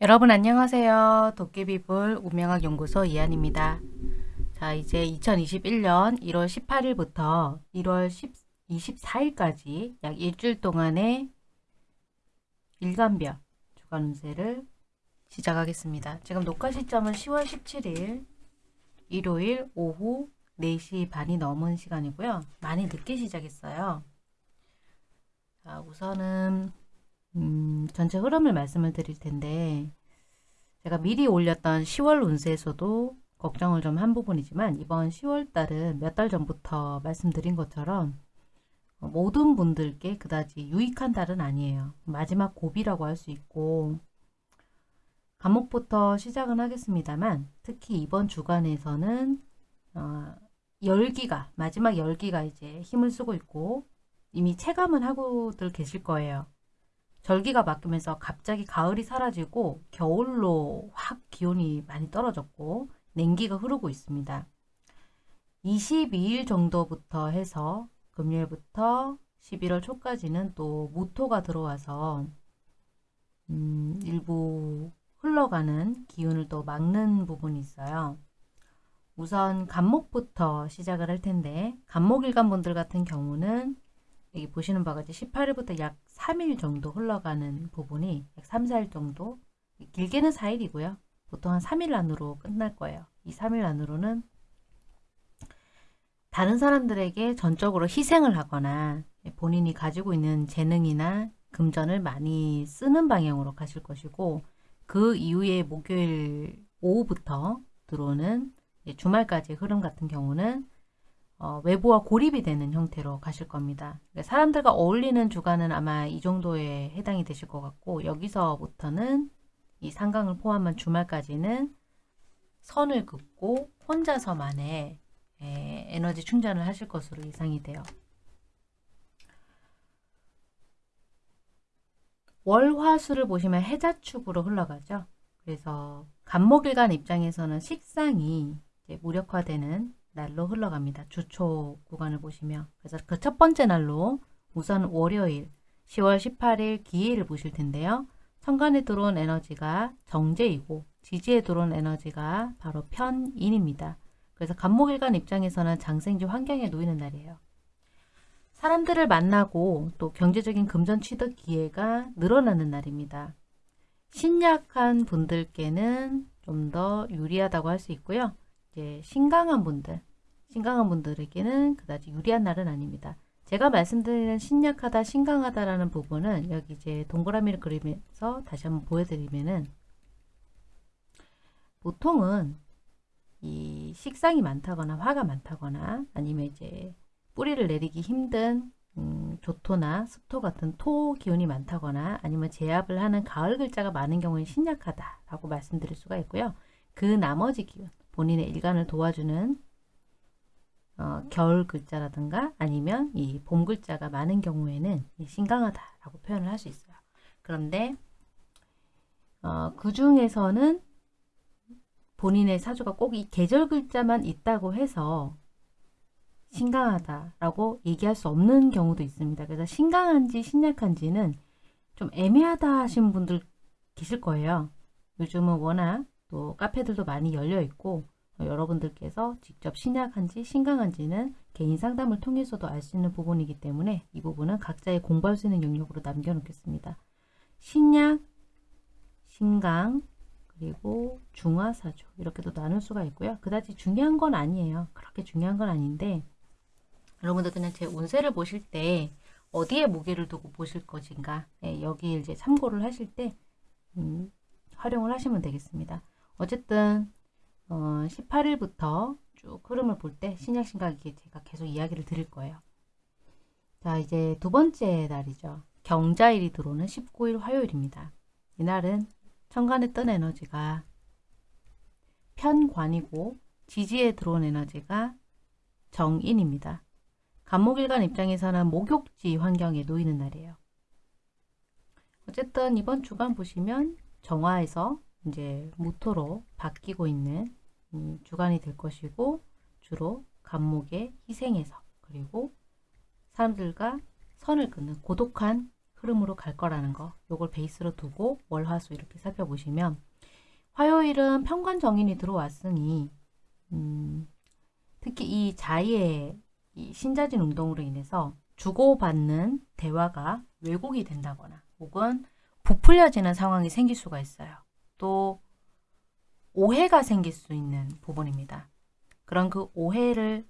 여러분 안녕하세요. 도깨비불 운명학 연구소 이한입니다. 자 이제 2021년 1월 18일부터 1월 10, 24일까지 약 일주일 동안의 일간별 주간 운세를 시작하겠습니다. 지금 녹화 시점은 10월 17일 일요일 오후 4시 반이 넘은 시간이고요. 많이 늦게 시작했어요. 자 우선은 음, 전체 흐름을 말씀을 드릴 텐데 제가 미리 올렸던 10월 운세에서도 걱정을 좀 한 부분이지만 이번 10월 달은 몇 달 전부터 말씀드린 것처럼 모든 분들께 그다지 유익한 달은 아니에요. 마지막 고비라고 할 수 있고 감목부터 시작은 하겠습니다만 특히 이번 주간에서는 어, 열기가 마지막 열기가 이제 힘을 쓰고 있고 이미 체감은 하고들 계실 거예요. 절기가 바뀌면서 갑자기 가을이 사라지고 겨울로 확 기온이 많이 떨어졌고 냉기가 흐르고 있습니다. 22일 정도부터 해서 금요일부터 11월 초까지는 또 무토가 들어와서 음, 일부 흘러가는 기운을 또 막는 부분이 있어요. 우선 간목부터 시작을 할 텐데 간목일간 분들 같은 경우는 여기 보시는 같이 18일부터 약 3일 정도 흘러가는 부분이 약 3, 4일 정도 길게는 4일이고요. 보통 한 3일 안으로 끝날 거예요. 이 3일 안으로는 다른 사람들에게 전적으로 희생을 하거나 본인이 가지고 있는 재능이나 금전을 많이 쓰는 방향으로 가실 것이고 그 이후에 목요일 오후부터 들어오는 주말까지 흐름 같은 경우는 어, 외부와 고립이 되는 형태로 가실 겁니다. 그러니까 사람들과 어울리는 주간은 아마 이 정도에 해당이 되실 것 같고 여기서부터는 이 상강을 포함한 주말까지는 선을 긋고 혼자서만의 에, 에너지 충전을 하실 것으로 예상이 돼요. 월화수를 보시면 해자축으로 흘러가죠. 그래서 간목일간 입장에서는 식상이 무력화되는 날로 흘러갑니다. 주초 구간을 보시면 그래서 그 첫 번째 날로 우선 월요일 10월 18일 기해를 보실 텐데요. 천간에 들어온 에너지가 정제이고 지지에 들어온 에너지가 바로 편인입니다. 그래서 간목일간 입장에서는 장생지 환경에 놓이는 날이에요. 사람들을 만나고 또 경제적인 금전 취득 기회가 늘어나는 날입니다. 신약한 분들께는 좀 더 유리하다고 할 수 있고요. 이제 신강한 분들, 신강한 분들에게는 그다지 유리한 날은 아닙니다. 제가 말씀드리는 신약하다, 신강하다라는 부분은 여기 이제 동그라미를 그리면서 다시 한번 보여드리면은 보통은 이 식상이 많다거나 화가 많다거나 아니면 이제 뿌리를 내리기 힘든 음, 조토나 습토 같은 토 기운이 많다거나 아니면 제압을 하는 가을 글자가 많은 경우에 신약하다라고 말씀드릴 수가 있고요. 그 나머지 기운, 본인의 일간을 도와주는 어, 겨울 글자라든가 아니면 이 봄 글자가 많은 경우에는 신강하다라고 표현을 할 수 있어요. 그런데 어, 그 중에서는 본인의 사주가 꼭 이 계절 글자만 있다고 해서 신강하다라고 얘기할 수 없는 경우도 있습니다. 그래서 신강한지 신약한지는 좀 애매하다 하신 분들 계실 거예요. 요즘은 워낙 또 카페들도 많이 열려 있고 여러분들께서 직접 신약한지 신강한지는 개인 상담을 통해서도 알 수 있는 부분이기 때문에 이 부분은 각자의 공부할 수 있는 영역으로 남겨놓겠습니다. 신약, 신강, 그리고 중화사주 이렇게도 나눌 수가 있고요. 그다지 중요한 건 아니에요. 그렇게 중요한 건 아닌데 여러분들 그냥 제 운세를 보실 때 어디에 무게를 두고 보실 것인가 네, 여기 이제 참고를 하실 때 음, 활용을 하시면 되겠습니다. 어쨌든 어, 18일부터 쭉 흐름을 볼 때 신약신각이 제가 계속 이야기를 드릴 거예요. 자 이제 두 번째 날이죠. 경자일이 들어오는 19일 화요일입니다. 이날은 천간에 뜬 에너지가 편관이고 지지에 들어온 에너지가 정인입니다. 간목일간 입장에서는 목욕지 환경에 놓이는 날이에요. 어쨌든 이번 주간 보시면 정화에서 이제 무토로 바뀌고 있는 음, 주간이 될 것이고 주로 간목의 희생에서 그리고 사람들과 선을 끊는 고독한 흐름으로 갈 거라는 거 요걸 베이스로 두고 월화수 이렇게 살펴보시면 화요일은 평관 정인이 들어왔으니 음, 특히 이 자의의 이 신자진 운동으로 인해서 주고받는 대화가 왜곡이 된다거나 혹은 부풀려지는 상황이 생길 수가 있어요. 또 오해가 생길 수 있는 부분입니다. 그런 그 오해를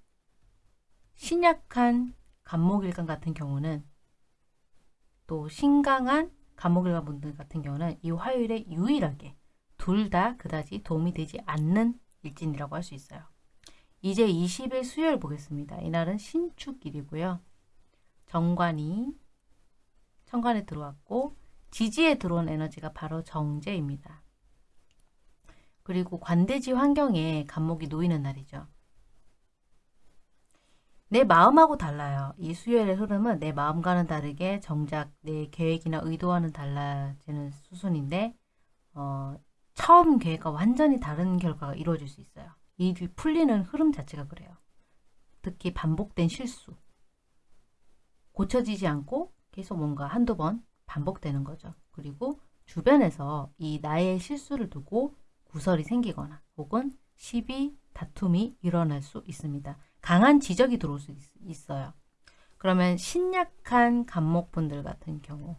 신약한 간목일간 같은 경우는 또 신강한 간목일간 분들 같은 경우는 이 화요일에 유일하게 둘 다 그다지 도움이 되지 않는 일진이라고 할 수 있어요. 이제 20일 수요일 보겠습니다. 이날은 신축일이고요. 정관이 천간에 들어왔고 지지에 들어온 에너지가 바로 정제입니다. 그리고 관대지 환경에 간목이 놓이는 날이죠. 내 마음하고 달라요. 이 수요일의 흐름은 내 마음과는 다르게 정작 내 계획이나 의도와는 달라지는 수순인데 어, 처음 계획과 완전히 다른 결과가 이루어질 수 있어요. 이 풀리는 흐름 자체가 그래요. 특히 반복된 실수. 고쳐지지 않고 계속 뭔가 한두 번 반복되는 거죠. 그리고 주변에서 이 나의 실수를 두고 구설이 생기거나 혹은 시비, 다툼이 일어날 수 있습니다. 강한 지적이 들어올 수 있, 어요 그러면 신약한 간목분들 같은 경우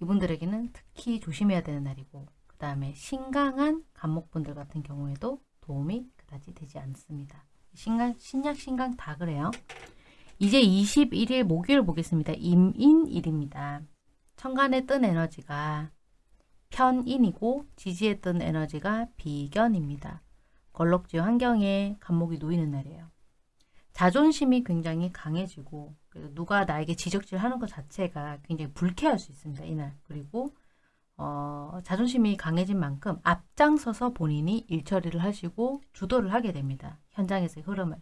이분들에게는 특히 조심해야 되는 날이고 그 다음에 신강한 간목분들 같은 경우에도 도움이 그다지 되지 않습니다. 신강, 신약, 신강 다 그래요. 이제 21일 목요일 보겠습니다. 임인일입니다. 천간에 뜬 에너지가 편인이고 지지에 뜬 에너지가 비견입니다. 걸럭지 환경에 간목이 놓이는 날이에요. 자존심이 굉장히 강해지고 누가 나에게 지적질하는 것 자체가 굉장히 불쾌할 수 있습니다. 이날. 그리고 어, 자존심이 강해진 만큼 앞장서서 본인이 일처리를 하시고 주도를 하게 됩니다. 현장에서의 흐름을.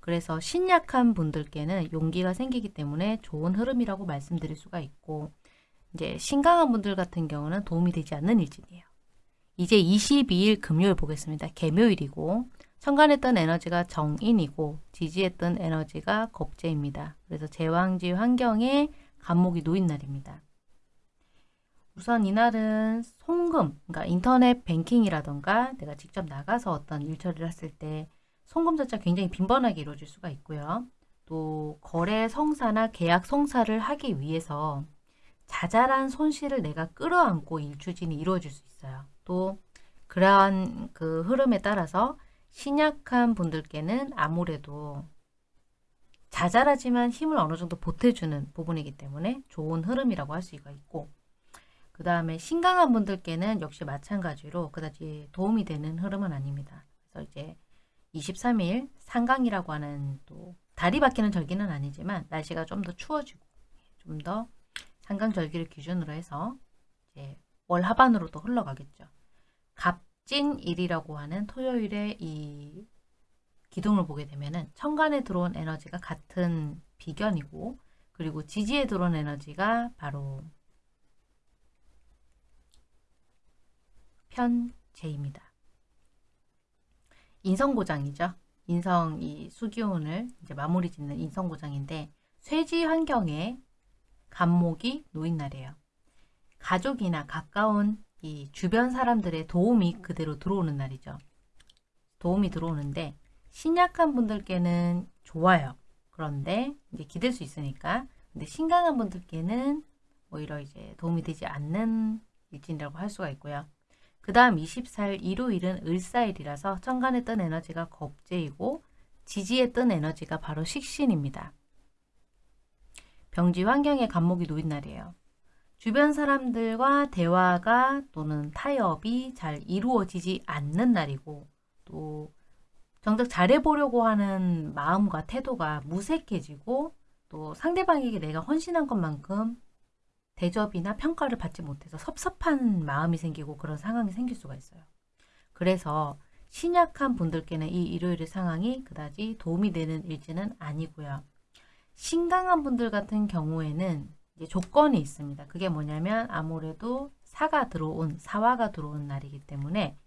그래서 신약한 분들께는 용기가 생기기 때문에 좋은 흐름이라고 말씀드릴 수가 있고 이제 신강한 분들 같은 경우는 도움이 되지 않는 일진이에요. 이제 22일 금요일 보겠습니다. 개묘일이고 천간했던 에너지가 정인이고 지지했던 에너지가 겁재입니다. 그래서 제왕지 환경에 간목이 놓인 날입니다. 우선 이날은 송금, 그러니까 인터넷 뱅킹이라던가 내가 직접 나가서 어떤 일처리를 했을 때 송금 자체가 굉장히 빈번하게 이루어질 수가 있고요. 또 거래 성사나 계약 성사를 하기 위해서 자잘한 손실을 내가 끌어안고 일추진이 이루어질 수 있어요. 또 그러한 그 흐름에 따라서 신약한 분들께는 아무래도 자잘하지만 힘을 어느 정도 보태주는 부분이기 때문에 좋은 흐름이라고 할 수가 있고 그 다음에 신강한 분들께는 역시 마찬가지로 그다지 도움이 되는 흐름은 아닙니다. 그래서 이제 23일 상강이라고 하는 또 달이 바뀌는 절기는 아니지만 날씨가 좀 더 추워지고 좀 더 상강절기를 기준으로 해서 이제 월 하반으로 또 흘러가겠죠. 갑진일이라고 하는 토요일에 이 기둥을 보게 되면은 천간에 들어온 에너지가 같은 비견이고 그리고 지지에 들어온 에너지가 바로 편제입니다. 인성고장이죠. 인성 이 수기운을 이제 마무리 짓는 인성고장인데 쇠지 환경에 간목이 놓인 날이에요. 가족이나 가까운 이 주변 사람들의 도움이 그대로 들어오는 날이죠. 도움이 들어오는데 신약한 분들께는 좋아요. 그런데 이제 기댈 수 있으니까 근데 신강한 분들께는 오히려 이제 도움이 되지 않는 일진이라고 할 수가 있고요. 그 다음 24일 일요일은 을사일이라서 천간에 뜬 에너지가 겁재이고 지지에 뜬 에너지가 바로 식신입니다. 병지 환경에 간목이 놓인 날이에요. 주변 사람들과 대화가 또는 타협이 잘 이루어지지 않는 날이고 또 정작 잘해보려고 하는 마음과 태도가 무색해지고 또 상대방에게 내가 헌신한 것만큼 대접이나 평가를 받지 못해서 섭섭한 마음이 생기고 그런 상황이 생길 수가 있어요. 그래서 신약한 분들께는 이 일요일의 상황이 그다지 도움이 되는 일지는 아니고요. 신강한 분들 같은 경우에는 조건이 있습니다. 그게 뭐냐면 아무래도 사가 들어온 사화가 들어온 날이기 때문에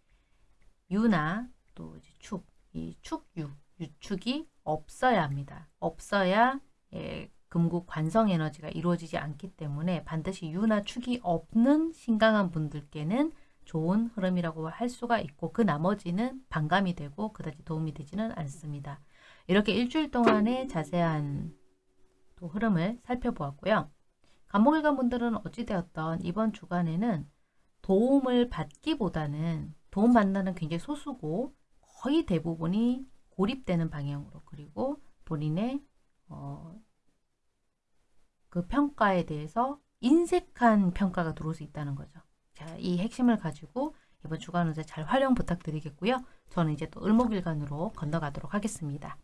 유나 또 축, 이 축유, 유축이 없어야 합니다. 없어야 예, 금국 관성 에너지가 이루어지지 않기 때문에 반드시 유나 축이 없는 신강한 분들께는 좋은 흐름이라고 할 수가 있고 그 나머지는 반감이 되고 그다지 도움이 되지는 않습니다. 이렇게 일주일 동안의 자세한 또 흐름을 살펴보았고요. 간목일관 분들은 어찌되었던 이번 주간에는 도움을 받기보다는 도움받는 굉장히 소수고 거의 대부분이 고립되는 방향으로 그리고 본인의 어, 그 평가에 대해서 인색한 평가가 들어올 수 있다는 거죠. 자, 이 핵심을 가지고 이번 주간 운세 잘 활용 부탁드리겠고요. 저는 이제 또 을목일간으로 건너가도록 하겠습니다.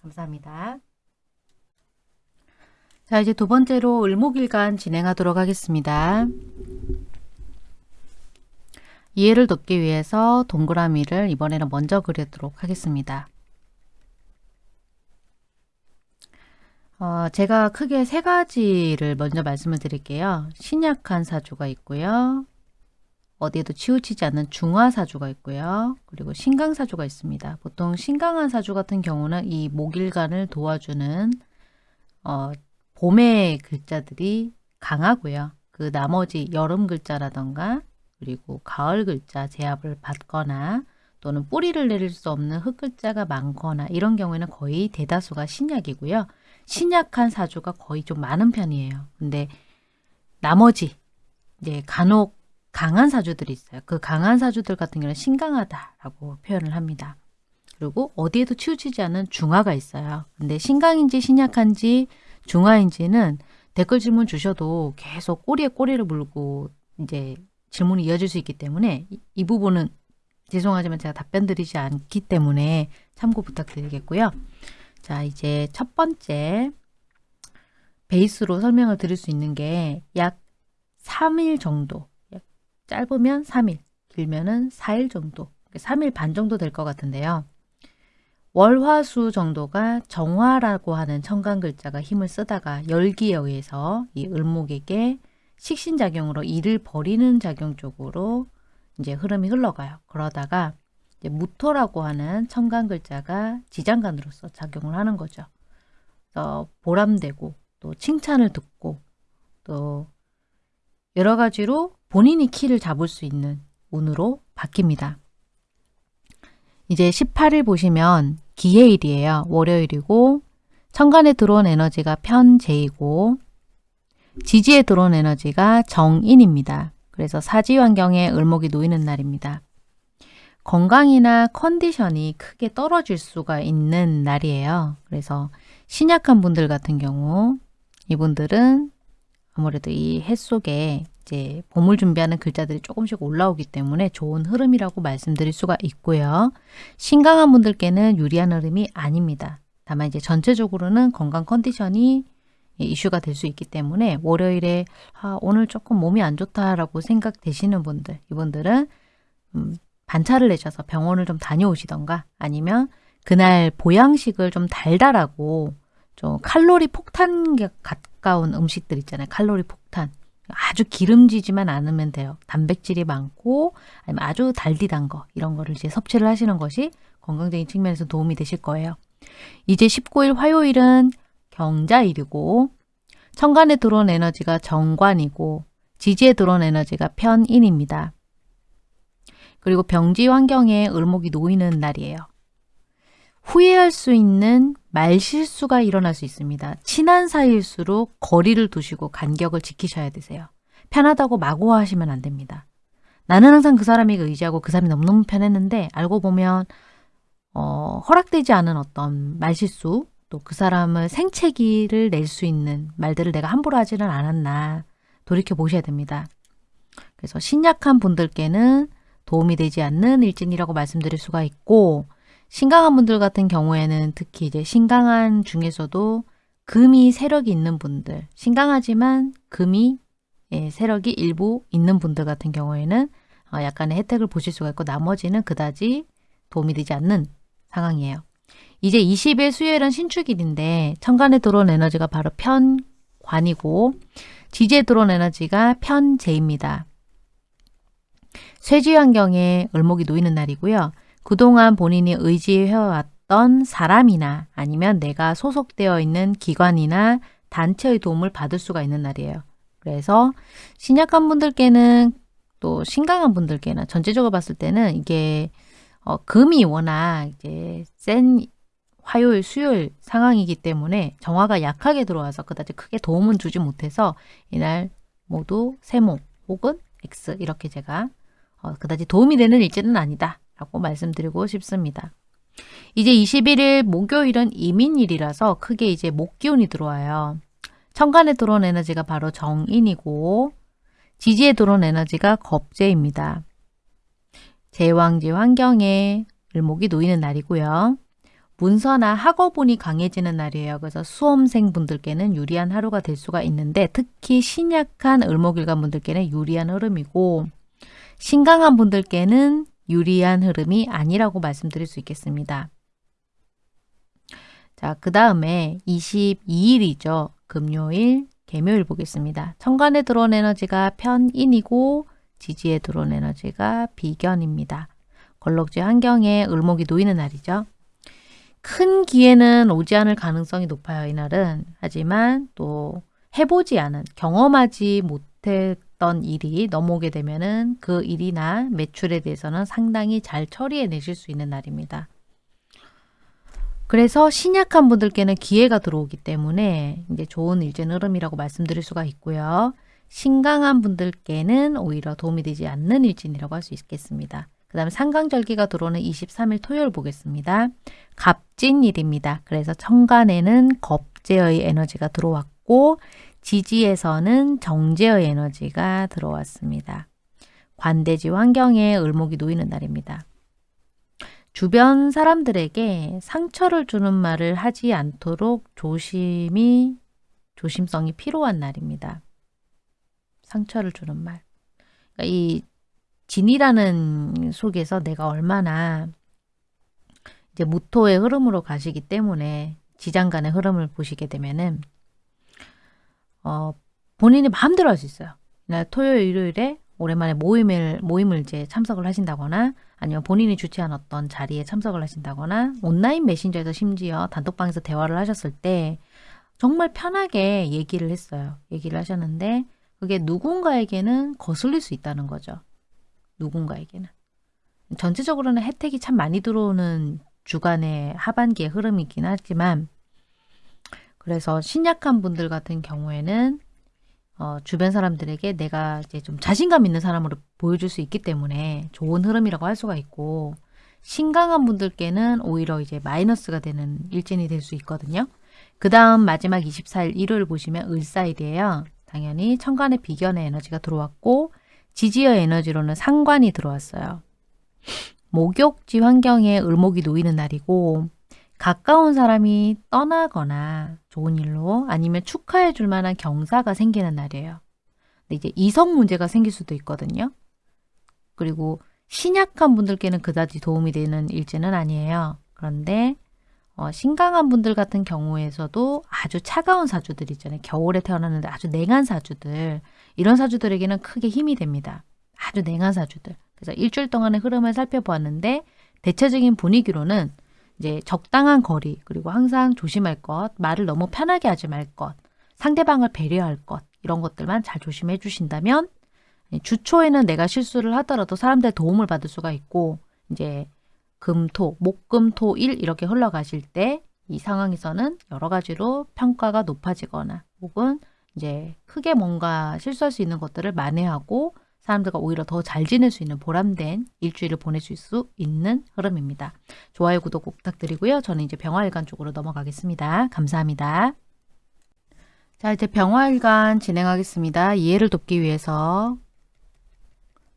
감사합니다. 자, 이제 두 번째로 을목일간 진행하도록 하겠습니다. 이해를 돕기 위해서 동그라미를 이번에는 먼저 그리도록 하겠습니다. 어, 제가 크게 세 가지를 먼저 말씀을 드릴게요. 신약한 사주가 있고요. 어디에도 치우치지 않는 중화사주가 있고요. 그리고 신강사주가 있습니다. 보통 신강한 사주 같은 경우는 이 목일간을 도와주는 어, 봄의 글자들이 강하고요. 그 나머지 여름 글자라던가 그리고 가을 글자 제압을 받거나 또는 뿌리를 내릴 수 없는 흙 글자가 많거나 이런 경우에는 거의 대다수가 신약이고요. 신약한 사주가 거의 좀 많은 편이에요. 근데 나머지 이제 간혹 강한 사주들이 있어요. 그 강한 사주들 같은 경우는 신강하다라고 표현을 합니다. 그리고 어디에도 치우치지 않은 중화가 있어요. 근데 신강인지 신약한지 중화인지는 댓글 질문 주셔도 계속 꼬리에 꼬리를 물고 이제 질문이 이어질 수 있기 때문에 이, 이 부분은 죄송하지만 제가 답변 드리지 않기 때문에 참고 부탁드리겠고요. 자, 이제 첫 번째 베이스로 설명을 드릴 수 있는 게 약 3일 정도, 짧으면 3일, 길면은 4일 정도, 3일 반 정도 될 것 같은데요. 월화수 정도가 정화라고 하는 천간 글자가 힘을 쓰다가 열기에 의해서 이 을목에게 식신작용으로 일을 버리는 작용 쪽으로 이제 흐름이 흘러가요. 그러다가 무토라고 하는 천간 글자가 지장간으로서 작용을 하는 거죠. 그래서 보람되고 또 칭찬을 듣고 또 여러 가지로 본인이 키를 잡을 수 있는 운으로 바뀝니다. 이제 18일 보시면 기해일이에요. 월요일이고 천간에 들어온 에너지가 편재이고 지지에 들어온 에너지가 정인입니다. 그래서 사지 환경에 을목이 놓이는 날입니다. 건강이나 컨디션이 크게 떨어질 수가 있는 날이에요. 그래서 신약한 분들 같은 경우 이분들은 아무래도 이 해 속에 이제 봄을 준비하는 글자들이 조금씩 올라오기 때문에 좋은 흐름이라고 말씀드릴 수가 있고요. 신강한 분들께는 유리한 흐름이 아닙니다. 다만 이제 전체적으로는 건강 컨디션이 이슈가 될 수 있기 때문에 월요일에 아, 오늘 조금 몸이 안 좋다라고 생각되시는 분들 이분들은 음, 반차를 내셔서 병원을 좀 다녀오시던가 아니면 그날 보양식을 좀 달달하고 좀 칼로리 폭탄 가까운 음식들 있잖아요. 칼로리 폭탄. 아주 기름지지만 않으면 돼요. 단백질이 많고 아니면 아주 달디단 거 이런 거를 이제 섭취를 하시는 것이 건강적인 측면에서 도움이 되실 거예요. 이제 19일 화요일은 경자일이고 천간에 들어온 에너지가 정관이고 지지에 들어온 에너지가 편인입니다. 그리고 병지 환경에 을목이 놓이는 날이에요. 후회할 수 있는 말실수가 일어날 수 있습니다. 친한 사이일수록 거리를 두시고 간격을 지키셔야 되세요. 편하다고 마구 하시면 안 됩니다. 나는 항상 그 사람에게 의지하고 그 사람이 너무너무 편했는데 알고 보면 어, 허락되지 않은 어떤 말실수 또 그 사람을 생채기를 낼 수 있는 말들을 내가 함부로 하지는 않았나 돌이켜 보셔야 됩니다. 그래서 신약한 분들께는 도움이 되지 않는 일진이라고 말씀드릴 수가 있고 신강한 분들 같은 경우에는 특히 이제 신강한 중에서도 금이 세력이 있는 분들, 신강하지만 금이 예, 세력이 일부 있는 분들 같은 경우에는 어, 약간의 혜택을 보실 수가 있고 나머지는 그다지 도움이 되지 않는 상황이에요. 이제 20일 수요일은 신축일인데 천간에 들어온 에너지가 바로 편관이고 지지에 들어온 에너지가 편재입니다. 쇠지 환경에 을목이 놓이는 날이고요. 그동안 본인이 의지해왔던 사람이나 아니면 내가 소속되어 있는 기관이나 단체의 도움을 받을 수가 있는 날이에요. 그래서 신약한 분들께는 또 신강한 분들께는 전체적으로 봤을 때는 이게 어, 금이 워낙 이제 센 화요일, 수요일 상황이기 때문에 정화가 약하게 들어와서 그다지 크게 도움은 주지 못해서 이날 모두 세모 혹은 X 이렇게 제가 어, 그다지 도움이 되는 일지는 아니다 라고 말씀드리고 싶습니다. 이제 21일 목요일은 이민일이라서 크게 이제 목기운이 들어와요. 천간에 들어온 에너지가 바로 정인이고 지지에 들어온 에너지가 겁재입니다. 제왕지 환경에 을목이 놓이는 날이고요. 문서나 학업운이 강해지는 날이에요. 그래서 수험생 분들께는 유리한 하루가 될 수가 있는데 특히 신약한 을목일간 분들께는 유리한 흐름이고 신강한 분들께는 유리한 흐름이 아니라고 말씀드릴 수 있겠습니다. 자, 그 다음에 22일이죠. 금요일, 개묘일 보겠습니다. 천간에 들어온 에너지가 편인이고 지지에 들어온 에너지가 비견입니다. 걸럭지 환경에 을목이 놓이는 날이죠. 큰 기회는 오지 않을 가능성이 높아요. 이날은. 하지만 또 해보지 않은, 경험하지 못했 던 일이 넘어오게 되면은 그 일이나 매출에 대해서는 상당히 잘 처리해 내실 수 있는 날입니다. 그래서 신약한 분들께는 기회가 들어오기 때문에 이제 좋은 일진 흐름이라고 말씀드릴 수가 있고요. 신강한 분들께는 오히려 도움이 되지 않는 일진이라고 할 수 있겠습니다. 그 다음에 상강절기가 들어오는 23일 토요일 보겠습니다. 갑진일입니다. 그래서 천간에는 겁제의 에너지가 들어왔고 지지에서는 정제의 에너지가 들어왔습니다. 관대지 환경에 을목이 놓이는 날입니다. 주변 사람들에게 상처를 주는 말을 하지 않도록 조심이 조심성이 필요한 날입니다. 상처를 주는 말. 그러니까 이 진이라는 속에서 내가 얼마나 이제 무토의 흐름으로 가시기 때문에 지장간의 흐름을 보시게 되면은 어, 본인이 마음대로 할 수 있어요. 토요일, 일요일에 오랜만에 모임을 모임을 이제 참석을 하신다거나 아니면 본인이 주최한 어떤 자리에 참석을 하신다거나 온라인 메신저에서 심지어 단톡방에서 대화를 하셨을 때 정말 편하게 얘기를 했어요. 얘기를 하셨는데 그게 누군가에게는 거슬릴 수 있다는 거죠. 누군가에게는. 전체적으로는 혜택이 참 많이 들어오는 주간의 하반기의 흐름이긴 하지만 그래서 신약한 분들 같은 경우에는 어, 주변 사람들에게 내가 이제 좀 자신감 있는 사람으로 보여줄 수 있기 때문에 좋은 흐름이라고 할 수가 있고 신강한 분들께는 오히려 이제 마이너스가 되는 일진이 될 수 있거든요. 그 다음 마지막 24일 일요일 보시면 을사일이에요. 당연히 천간의 비견의 에너지가 들어왔고 지지의 에너지로는 상관이 들어왔어요. 목욕지 환경에 을목이 놓이는 날이고 가까운 사람이 떠나거나 좋은 일로 아니면 축하해 줄 만한 경사가 생기는 날이에요. 근데 이제 이성 문제가 생길 수도 있거든요. 그리고 신약한 분들께는 그다지 도움이 되는 일지는 아니에요. 그런데 어, 신강한 분들 같은 경우에서도 아주 차가운 사주들 있잖아요. 겨울에 태어났는데 아주 냉한 사주들 이런 사주들에게는 크게 힘이 됩니다. 아주 냉한 사주들. 그래서 일주일 동안의 흐름을 살펴보았는데 대체적인 분위기로는 이제 적당한 거리 그리고 항상 조심할 것, 말을 너무 편하게 하지 말 것, 상대방을 배려할 것 이런 것들만 잘 조심해 주신다면 주초에는 내가 실수를 하더라도 사람들의 도움을 받을 수가 있고 이제 금, 토, 목, 금, 토, 일 이렇게 흘러가실 때 이 상황에서는 여러 가지로 평가가 높아지거나 혹은 이제 크게 뭔가 실수할 수 있는 것들을 만회하고 사람들과 오히려 더 잘 지낼 수 있는 보람된 일주일을 보내실 수 있는 흐름입니다. 좋아요, 구독 꼭 부탁드리고요. 저는 이제 병화일간 쪽으로 넘어가겠습니다. 감사합니다. 자, 이제 병화일간 진행하겠습니다. 이해를 돕기 위해서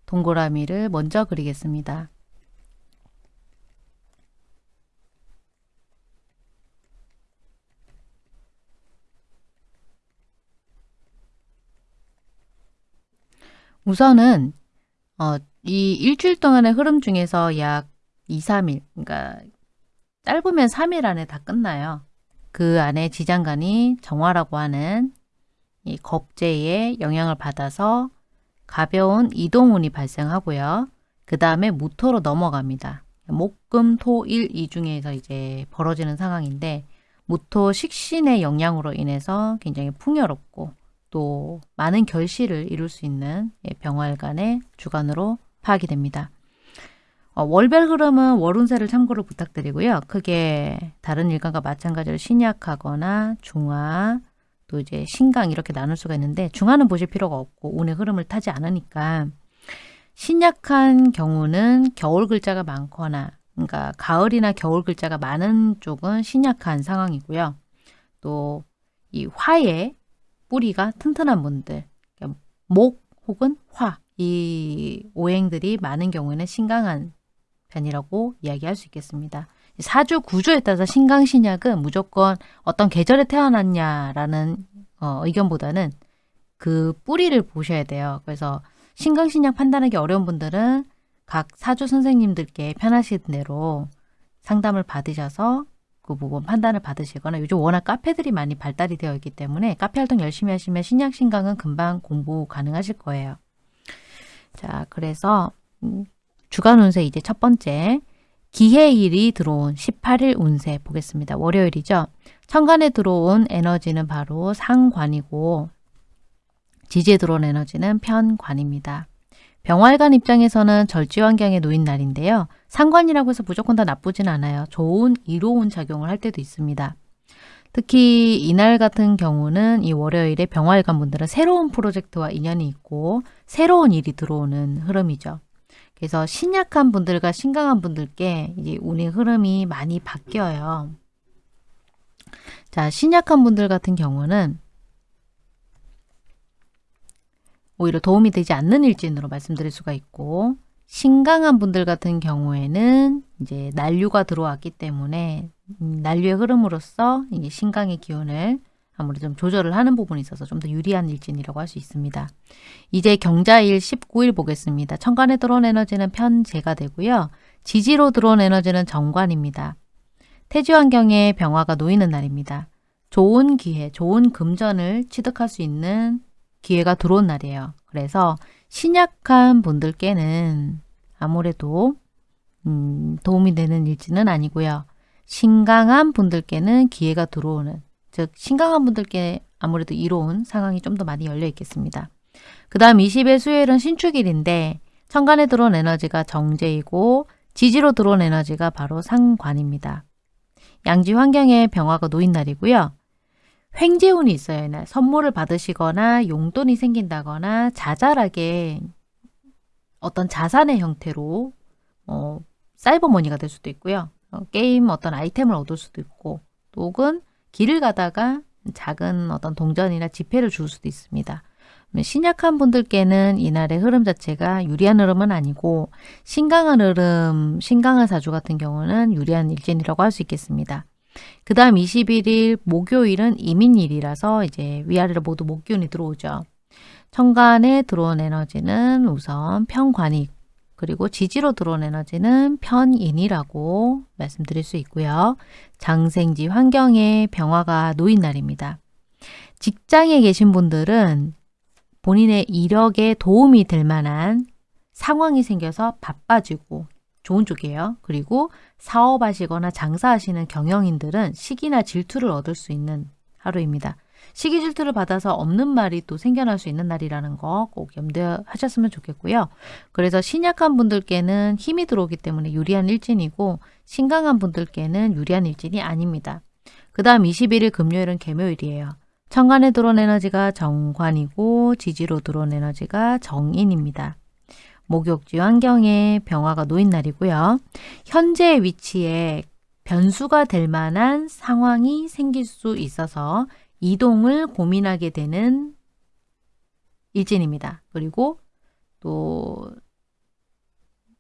동그라미를 먼저 그리겠습니다. 우선은 어, 이 일주일 동안의 흐름 중에서 약 2, 3일, 그러니까 짧으면 3일 안에 다 끝나요. 그 안에 지장간이 정화라고 하는 이 겁재의 영향을 받아서 가벼운 이동운이 발생하고요. 그 다음에 무토로 넘어갑니다. 목 금 토 일 이 중에서 이제 벌어지는 상황인데 무토 식신의 영향으로 인해서 굉장히 풍요롭고 또 많은 결실을 이룰 수 있는 예, 병활간의 주간으로 파악이 됩니다. 어, 월별 흐름은 월운세를 참고로 부탁드리고요. 크게 다른 일간과 마찬가지로 신약하거나 중화, 또 이제 신강 이렇게 나눌 수가 있는데 중화는 보실 필요가 없고 운의 흐름을 타지 않으니까 신약한 경우는 겨울 글자가 많거나 그러니까 가을이나 겨울 글자가 많은 쪽은 신약한 상황이고요. 또 이 화의 뿌리가 튼튼한 분들, 목 혹은 화, 이 오행들이 많은 경우에는 신강한 편이라고 이야기할 수 있겠습니다. 사주 구조에 따라서 신강신약은 무조건 어떤 계절에 태어났냐라는 어, 의견보다는 그 뿌리를 보셔야 돼요. 그래서 신강신약 판단하기 어려운 분들은 각 사주 선생님들께 편하신 대로 상담을 받으셔서 그 부분 판단을 받으시거나 요즘 워낙 카페들이 많이 발달이 되어 있기 때문에 카페 활동 열심히 하시면 신약 신강은 금방 공부 가능하실 거예요. 자, 그래서 음, 주간 운세 이제 첫 번째 기해일이 들어온 18일 운세 보겠습니다. 월요일이죠. 천간에 들어온 에너지는 바로 상관이고 지지에 들어온 에너지는 편관입니다. 병활관 입장에서는 절지 환경에 놓인 날인데요. 상관이라고 해서 무조건 다 나쁘진 않아요. 좋은 이로운 작용을 할 때도 있습니다. 특히 이날 같은 경우는 이 월요일에 병활관 분들은 새로운 프로젝트와 인연이 있고 새로운 일이 들어오는 흐름이죠. 그래서 신약한 분들과 신강한 분들께 이제 운의 흐름이 많이 바뀌어요. 자, 신약한 분들 같은 경우는 오히려 도움이 되지 않는 일진으로 말씀드릴 수가 있고 신강한 분들 같은 경우에는 이제 난류가 들어왔기 때문에 음, 난류의 흐름으로써 이제 신강의 기운을 아무래도 좀 조절을 하는 부분이 있어서 좀 더 유리한 일진이라고 할 수 있습니다. 이제 경자일 19일 보겠습니다. 천간에 들어온 에너지는 편재가 되고요. 지지로 들어온 에너지는 정관입니다. 태지 환경에 병화가 놓이는 날입니다. 좋은 기회, 좋은 금전을 취득할 수 있는 기회가 들어온 날이에요. 그래서 신약한 분들께는 아무래도 음, 도움이 되는 일지는 아니고요. 신강한 분들께는 기회가 들어오는 즉 신강한 분들께 아무래도 이로운 상황이 좀 더 많이 열려 있겠습니다. 그 다음 20일 수요일은 신축일인데 천간에 들어온 에너지가 정제이고 지지로 들어온 에너지가 바로 상관입니다. 양지 환경에 병화가 놓인 날이고요. 횡재운이 있어요. 이날 선물을 받으시거나 용돈이 생긴다거나 자잘하게 어떤 자산의 형태로 어, 사이버머니가 될 수도 있고요. 어, 게임 어떤 아이템을 얻을 수도 있고 혹은 길을 가다가 작은 어떤 동전이나 지폐를 줄 수도 있습니다. 신약한 분들께는 이날의 흐름 자체가 유리한 흐름은 아니고 신강한 흐름, 신강한 사주 같은 경우는 유리한 일진이라고 할 수 있겠습니다. 그 다음 21일 목요일은 이민일이라서 이제 위아래로 모두 목균이 들어오죠. 천간에 들어온 에너지는 우선 편관이 그리고 지지로 들어온 에너지는 편인이라고 말씀드릴 수 있고요. 장생지 환경에 병화가 놓인 날입니다. 직장에 계신 분들은 본인의 이력에 도움이 될 만한 상황이 생겨서 바빠지고 좋은 쪽이에요. 그리고 사업하시거나 장사하시는 경영인들은 시기나 질투를 얻을 수 있는 하루입니다. 시기 질투를 받아서 없는 말이 또 생겨날 수 있는 날이라는 거 꼭 염두하셨으면 좋겠고요. 그래서 신약한 분들께는 힘이 들어오기 때문에 유리한 일진이고 신강한 분들께는 유리한 일진이 아닙니다. 그 다음 21일 금요일은 개묘일이에요. 천간에 들어온 에너지가 정관이고 지지로 들어온 에너지가 정인입니다. 목욕지 환경에 병화가 놓인 날이고요. 현재 위치에 변수가 될 만한 상황이 생길 수 있어서 이동을 고민하게 되는 일진입니다. 그리고 또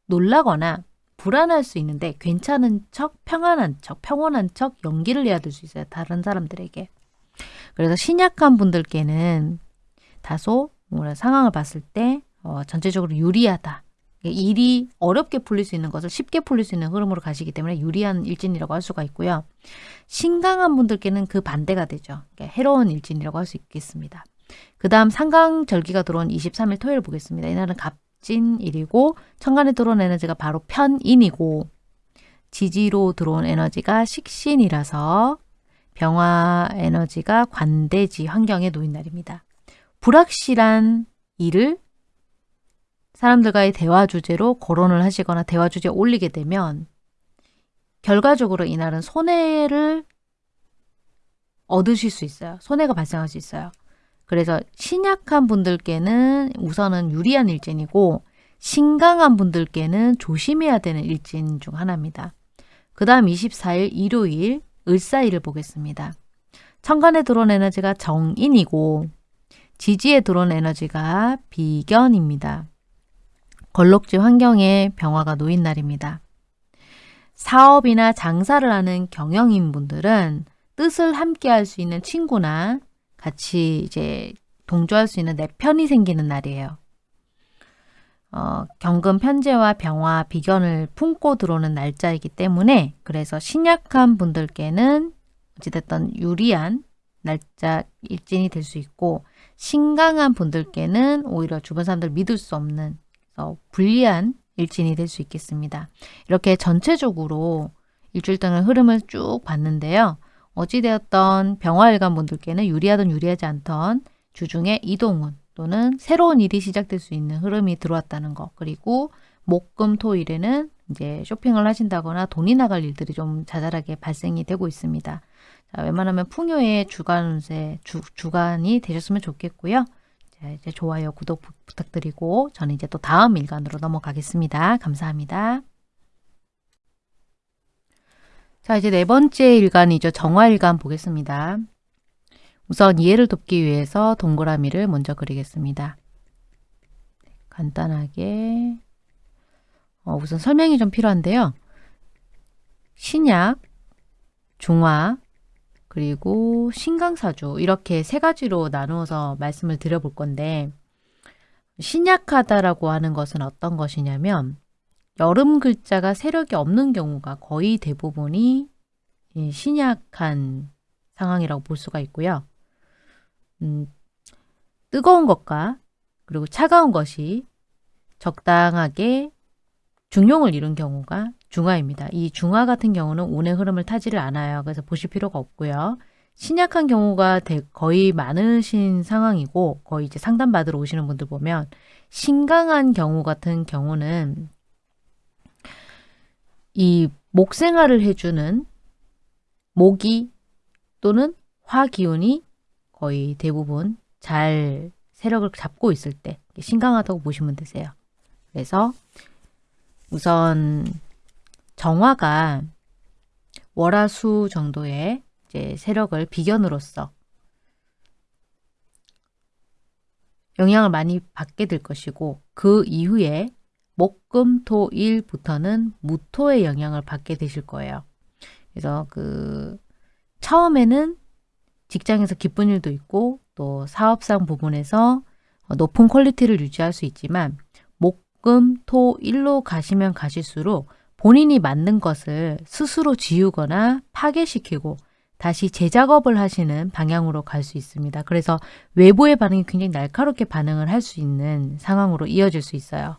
놀라거나 불안할 수 있는데 괜찮은 척, 평안한 척, 평온한 척 연기를 해야 될 수 있어요. 다른 사람들에게. 그래서 신약한 분들께는 다소 상황을 봤을 때 어, 전체적으로 유리하다. 일이 어렵게 풀릴 수 있는 것을 쉽게 풀릴 수 있는 흐름으로 가시기 때문에 유리한 일진이라고 할 수가 있고요. 신강한 분들께는 그 반대가 되죠. 그러니까 해로운 일진이라고 할 수 있겠습니다. 그 다음 상강절기가 들어온 23일 토요일 보겠습니다. 이날은 갑진일이고 천간에 들어온 에너지가 바로 편인이고 지지로 들어온 에너지가 식신이라서 병화 에너지가 관대지 환경에 놓인 날입니다. 불확실한 일을 사람들과의 대화 주제로 거론을 하시거나 대화 주제에 올리게 되면 결과적으로 이날은 손해를 얻으실 수 있어요. 손해가 발생할 수 있어요. 그래서 신약한 분들께는 우선은 유리한 일진이고 신강한 분들께는 조심해야 되는 일진 중 하나입니다. 그 다음 24일 일요일 을사일을 보겠습니다. 천간에 들어온 에너지가 정인이고 지지에 들어온 에너지가 비견입니다. 걸럭지 환경에 병화가 놓인 날입니다. 사업이나 장사를 하는 경영인 분들은 뜻을 함께 할 수 있는 친구나 같이 이제 동조할 수 있는 내 편이 생기는 날이에요. 어, 경금 편제와 병화, 비견을 품고 들어오는 날짜이기 때문에 그래서 신약한 분들께는 어찌됐든 유리한 날짜 일진이 될 수 있고 신강한 분들께는 오히려 주변 사람들 믿을 수 없는 어, 불리한 일진이 될 수 있겠습니다. 이렇게 전체적으로 일주일 동안 흐름을 쭉 봤는데요. 어찌되었던 병화일관 분들께는 유리하든 유리하지 않던 주중에 이동운 또는 새로운 일이 시작될 수 있는 흐름이 들어왔다는 거 그리고 목금 토일에는 이제 쇼핑을 하신다거나 돈이 나갈 일들이 좀 자잘하게 발생이 되고 있습니다. 자, 웬만하면 풍요의 주간 운세 주, 주간이 되셨으면 좋겠고요. 자, 이제 좋아요, 구독 부, 부탁드리고 저는 이제 또 다음 일간으로 넘어가겠습니다. 감사합니다. 자, 이제 네 번째 일간이죠. 정화일간 보겠습니다. 우선 이해를 돕기 위해서 동그라미를 먼저 그리겠습니다. 간단하게 어, 우선 설명이 좀 필요한데요. 신약, 중화, 그리고 신강사주 이렇게 세 가지로 나누어서 말씀을 드려볼 건데 신약하다라고 하는 것은 어떤 것이냐면 여름 글자가 세력이 없는 경우가 거의 대부분이 신약한 상황이라고 볼 수가 있고요. 음, 뜨거운 것과 그리고 차가운 것이 적당하게 중용을 이룬 경우가 중화입니다. 이 중화 같은 경우는 운의 흐름을 타지를 않아요. 그래서 보실 필요가 없고요. 신약한 경우가 거의 많으신 상황이고 거의 이제 상담받으러 오시는 분들 보면 신강한 경우 같은 경우는 이 목생활을 해주는 모기 또는 화기운이 거의 대부분 잘 세력을 잡고 있을 때 신강하다고 보시면 되세요. 그래서 우선 정화가 월화수 정도의 이제 세력을 비견으로서 영향을 많이 받게 될 것이고 그 이후에 목금토일부터는 무토의 영향을 받게 되실 거예요. 그래서 그 처음에는 직장에서 기쁜 일도 있고 또 사업상 부분에서 높은 quality를 유지할 수 있지만 목금토일로 가시면 가실수록 본인이 만든 것을 스스로 지우거나 파괴시키고 다시 재작업을 하시는 방향으로 갈 수 있습니다. 그래서 외부의 반응이 굉장히 날카롭게 반응을 할 수 있는 상황으로 이어질 수 있어요.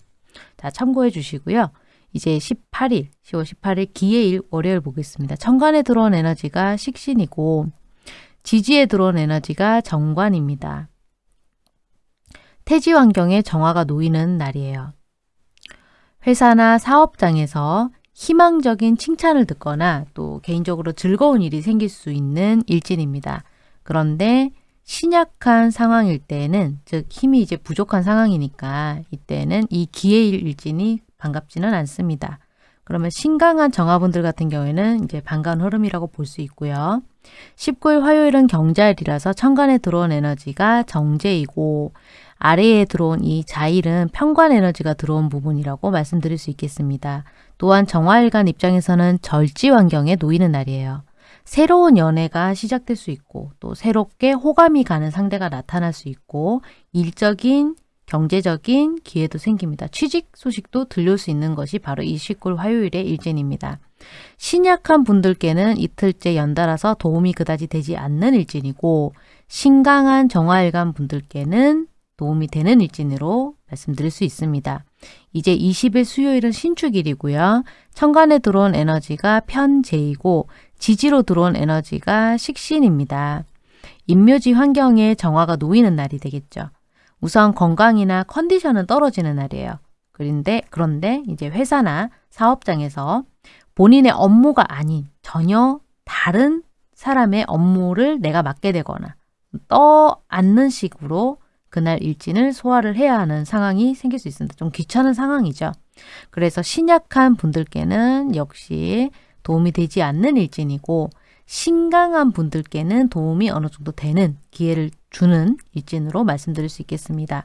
자, 참고해 주시고요. 이제 18일, 10월 18일 기해일 월요일 보겠습니다. 천간에 들어온 에너지가 식신이고 지지에 들어온 에너지가 정관입니다. 태지 환경에 정화가 놓이는 날이에요. 회사나 사업장에서 희망적인 칭찬을 듣거나 또 개인적으로 즐거운 일이 생길 수 있는 일진입니다. 그런데 신약한 상황일 때에는 즉 힘이 이제 부족한 상황이니까 이때는 이 기회일 일진이 반갑지는 않습니다. 그러면 신강한 정화분들 같은 경우에는 이제 반가운 흐름이라고 볼 수 있고요. 19일 화요일은 경자일이라서 천간에 들어온 에너지가 정제이고 아래에 들어온 이 자일은 평관 에너지가 들어온 부분이라고 말씀드릴 수 있겠습니다. 또한 정화일간 입장에서는 절지 환경에 놓이는 날이에요. 새로운 연애가 시작될 수 있고 또 새롭게 호감이 가는 상대가 나타날 수 있고 일적인 경제적인 기회도 생깁니다. 취직 소식도 들려올 수 있는 것이 바로 이 19일 화요일의 일진입니다. 신약한 분들께는 이틀째 연달아서 도움이 그다지 되지 않는 일진이고 신강한 정화일간 분들께는 도움이 되는 일진으로 말씀드릴 수 있습니다. 이제 20일 수요일은 신축일이고요. 천간에 들어온 에너지가 편재이고 지지로 들어온 에너지가 식신입니다. 인묘지 환경에 정화가 놓이는 날이 되겠죠. 우선 건강이나 컨디션은 떨어지는 날이에요. 그런데 그런데 이제 회사나 사업장에서 본인의 업무가 아닌 전혀 다른 사람의 업무를 내가 맡게 되거나 떠안는 식으로 그날 일진을 소화를 해야 하는 상황이 생길 수 있습니다. 좀 귀찮은 상황이죠. 그래서 신약한 분들께는 역시 도움이 되지 않는 일진이고 신강한 분들께는 도움이 어느 정도 되는 기회를 주는 일진으로 말씀드릴 수 있겠습니다.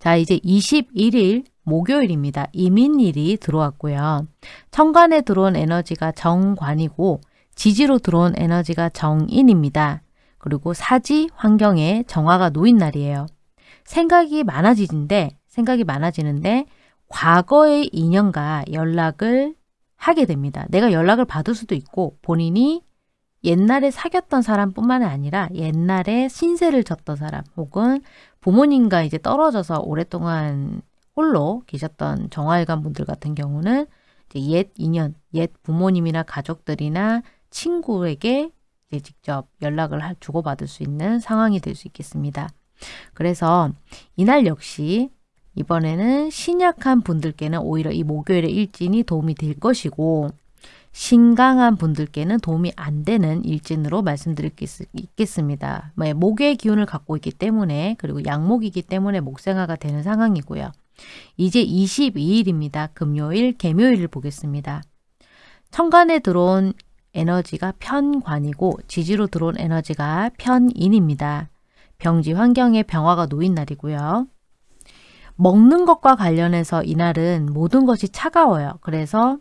자, 이제 21일 목요일입니다. 이민일이 들어왔고요. 천간에 들어온 에너지가 정관이고 지지로 들어온 에너지가 정인입니다. 그리고 사지 환경에 정화가 놓인 날이에요. 생각이 많아지는데 생각이 많아지는데 과거의 인연과 연락을 하게 됩니다. 내가 연락을 받을 수도 있고 본인이 옛날에 사귀었던 사람뿐만 아니라 옛날에 신세를 졌던 사람 혹은 부모님과 이제 떨어져서 오랫동안 홀로 계셨던 정화일관 분들 같은 경우는 옛 인연, 옛 부모님이나 가족들이나 친구에게 직접 연락을 주고받을 수 있는 상황이 될 수 있겠습니다. 그래서 이날 역시 이번에는 신약한 분들께는 오히려 이 목요일의 일진이 도움이 될 것이고 신강한 분들께는 도움이 안 되는 일진으로 말씀드릴 수 있겠습니다. 뭐, 목의 기운을 갖고 있기 때문에 그리고 양목이기 때문에 목생화가 되는 상황이고요. 이제 22일입니다. 금요일, 개묘일을 보겠습니다. 천간에 들어온 에너지가 편관이고 지지로 들어온 에너지가 편인입니다. 병지 환경에 병화가 놓인 날이고요. 먹는 것과 관련해서 이날은 모든 것이 차가워요. 그래서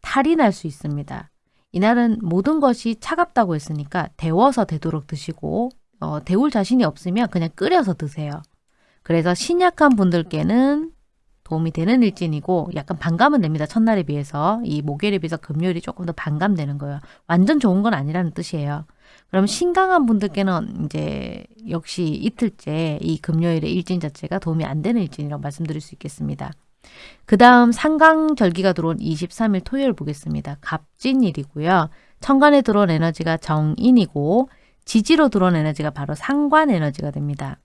탈이 날 수 있습니다. 이날은 모든 것이 차갑다고 했으니까 데워서 되도록 드시고 어, 데울 자신이 없으면 그냥 끓여서 드세요. 그래서 신약한 분들께는 도움이 되는 일진이고 약간 반감은 됩니다. 첫날에 비해서 이 목요일에 비해서 금요일이 조금 더 반감되는 거예요. 완전 좋은 건 아니라는 뜻이에요. 그럼 신강한 분들께는 이제 역시 이틀째 이 금요일의 일진 자체가 도움이 안 되는 일진이라고 말씀드릴 수 있겠습니다. 그 다음 상강절기가 들어온 23일 토요일 보겠습니다. 갑진일이고요. 천간에 들어온 에너지가 정인이고 지지로 들어온 에너지가 바로 상관 에너지가 됩니다.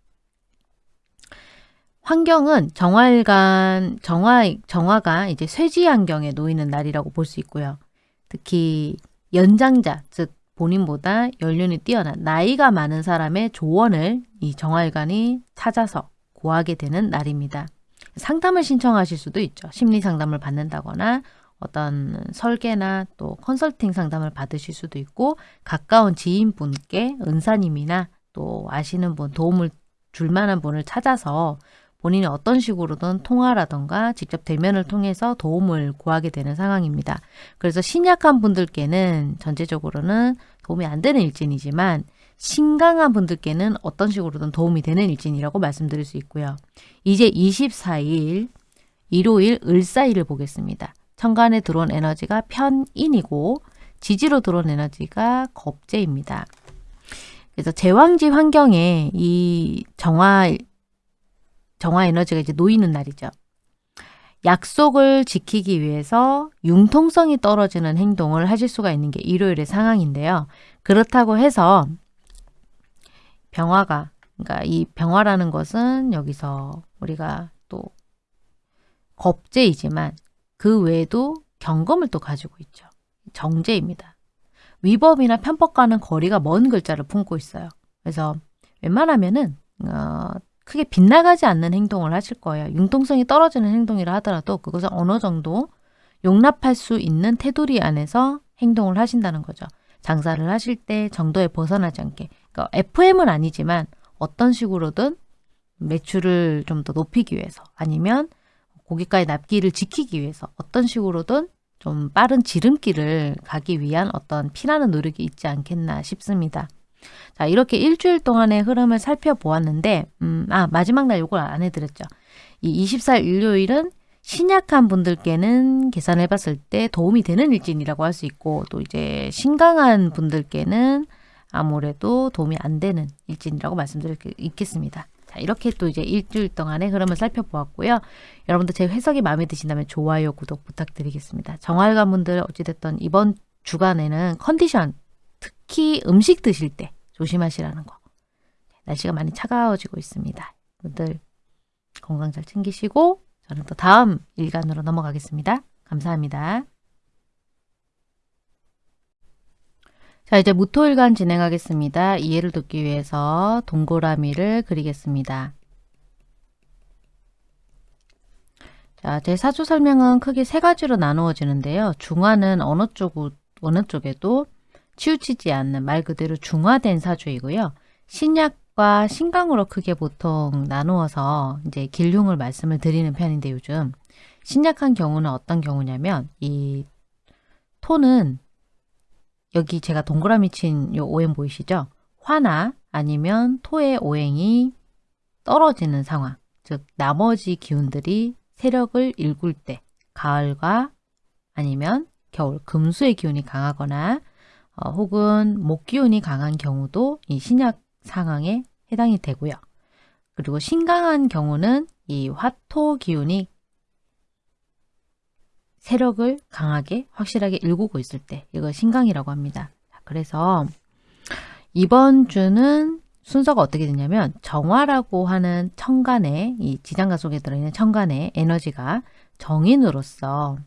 환경은 정화일간, 정화, 정화가 이제 쇠지 환경에 놓이는 날이라고 볼 수 있고요. 특히 연장자, 즉 본인보다 연륜이 뛰어난 나이가 많은 사람의 조언을 이 정화일간이 찾아서 구하게 되는 날입니다. 상담을 신청하실 수도 있죠. 심리 상담을 받는다거나 어떤 설계나 또 컨설팅 상담을 받으실 수도 있고 가까운 지인분께 은사님이나 또 아시는 분 도움을 줄 만한 분을 찾아서 본인이 어떤 식으로든 통화라던가 직접 대면을 통해서 도움을 구하게 되는 상황입니다. 그래서 신약한 분들께는 전체적으로는 도움이 안 되는 일진이지만 신강한 분들께는 어떤 식으로든 도움이 되는 일진이라고 말씀드릴 수 있고요. 이제 24일 일요일 을사일을 보겠습니다. 천간에 들어온 에너지가 편인이고 지지로 들어온 에너지가 겁재입니다. 그래서 제왕지 환경에 이 정화 정화 에너지가 이제 놓이는 날이죠. 약속을 지키기 위해서 융통성이 떨어지는 행동을 하실 수가 있는 게 일요일의 상황인데요. 그렇다고 해서 병화가 그러니까 이 병화라는 것은 여기서 우리가 또 겁재이지만 그 외에도 경검을 또 가지고 있죠. 정제입니다. 위법이나 편법과는 거리가 먼 글자를 품고 있어요. 그래서 웬만하면은 어, 크게 빗나가지 않는 행동을 하실 거예요. 융통성이 떨어지는 행동이라 하더라도 그것을 어느 정도 용납할 수 있는 테두리 안에서 행동을 하신다는 거죠. 장사를 하실 때 정도에 벗어나지 않게. 그러니까 FM은 아니지만 어떤 식으로든 매출을 좀 더 높이기 위해서 아니면 고객과의 납기를 지키기 위해서 어떤 식으로든 좀 빠른 지름길을 가기 위한 어떤 피나는 노력이 있지 않겠나 싶습니다. 자, 이렇게 일주일 동안의 흐름을 살펴보았는데, 음, 아, 마지막 날 요걸 안 해드렸죠. 이 24일 일요일은 신약한 분들께는 계산해 봤을 때 도움이 되는 일진이라고 할 수 있고, 또 이제 신강한 분들께는 아무래도 도움이 안 되는 일진이라고 말씀드릴 수 있겠습니다. 자, 이렇게 또 이제 일주일 동안의 흐름을 살펴보았고요. 여러분들 제 해석이 마음에 드신다면 좋아요, 구독 부탁드리겠습니다. 정활관 분들 어찌됐든 이번 주간에는 컨디션, 특히 음식 드실 때 조심하시라는 거. 날씨가 많이 차가워지고 있습니다. 분들 건강 잘 챙기시고 저는 또 다음 일간으로 넘어가겠습니다. 감사합니다. 자 이제 무토일간 진행하겠습니다. 이해를 돕기 위해서 동그라미를 그리겠습니다. 자, 제 사주 설명은 크게 세 가지로 나누어지는데요. 중화는 어느 쪽, 어느 쪽에도 치우치지 않는 말 그대로 중화된 사주이고요. 신약과 신강으로 크게 보통 나누어서 이제 길흉을 말씀을 드리는 편인데 요즘 신약한 경우는 어떤 경우냐면 이 토는 여기 제가 동그라미 친 요 오행 보이시죠? 화나 아니면 토의 오행이 떨어지는 상황, 즉 나머지 기운들이 세력을 일굴 때 가을과 아니면 겨울 금수의 기운이 강하거나 어, 혹은 목 기운이 강한 경우도 이 신약 상황에 해당이 되고요. 그리고 신강한 경우는 이 화토 기운이 세력을 강하게 확실하게 일구고 있을 때 이걸 신강이라고 합니다. 그래서 이번 주는 순서가 어떻게 되냐면 정화라고 하는 천간에 이 지장간 속에 들어있는 천간의 에너지가 정인으로서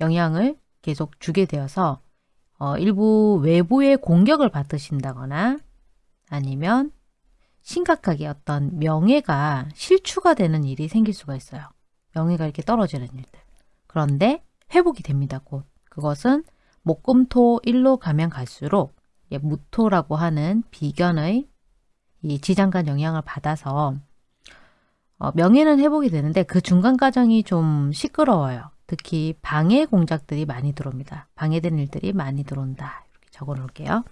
영향을 계속 주게 되어서 어, 일부 외부의 공격을 받으신다거나 아니면 심각하게 어떤 명예가 실추가 되는 일이 생길 수가 있어요. 명예가 이렇게 떨어지는 일들. 그런데 회복이 됩니다. 곧. 그것은 목금토 일로 가면 갈수록 무토라고 하는 비견의 이 지장간 영향을 받아서 어, 명예는 회복이 되는데 그 중간 과정이 좀 시끄러워요. 특히 방해 공작들이 많이 들어옵니다. 방해된 일들이 많이 들어온다. 이렇게 적어 놓을게요.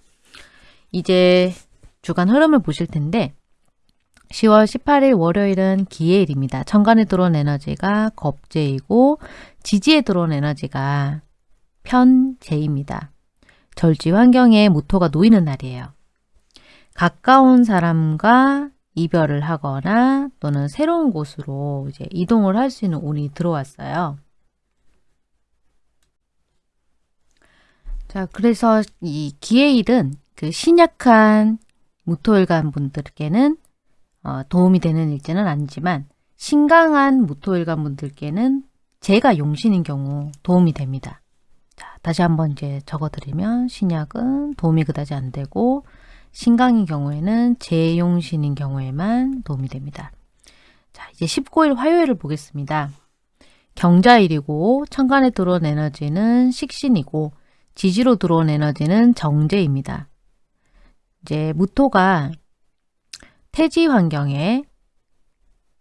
이제 주간 흐름을 보실 텐데 10월 18일 월요일은 기해일입니다. 천간에 들어온 에너지가 겁재이고 지지에 들어온 에너지가 편재입니다. 절지 환경에 무토가 놓이는 날이에요. 가까운 사람과 이별을 하거나 또는 새로운 곳으로 이제 이동을 할 수 있는 운이 들어왔어요. 자, 그래서 이 기해일은 그 신약한 무토일간 분들께는 어, 도움이 되는 일지는 아니지만 신강한 무토일간 분들께는 제가 용신인 경우 도움이 됩니다. 자, 다시 한번 이제 적어드리면 신약은 도움이 그다지 안 되고 신강인 경우에는 제용신인 경우에만 도움이 됩니다. 자, 이제 19일 화요일을 보겠습니다. 경자일이고 천간에 들어온 에너지는 식신이고 지지로 들어온 에너지는 정제입니다. 이제 무토가 태지 환경에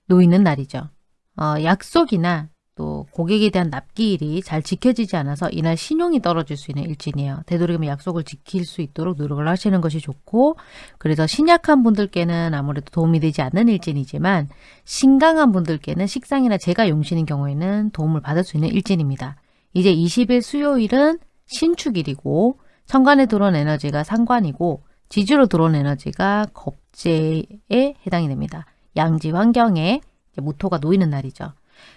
놓이는 날이죠. 어, 약속이나 또 고객에 대한 납기일이 잘 지켜지지 않아서 이날 신용이 떨어질 수 있는 일진이에요. 되도록이면 약속을 지킬 수 있도록 노력을 하시는 것이 좋고 그래서 신약한 분들께는 아무래도 도움이 되지 않는 일진이지만 신강한 분들께는 식상이나 제가 용신인 경우에는 도움을 받을 수 있는 일진입니다. 이제 20일 수요일은 신축일이고 천간에 들어온 에너지가 상관이고 지주로 들어온 에너지가 겁재에 해당이 됩니다. 양지 환경에 모토가 놓이는 날이죠.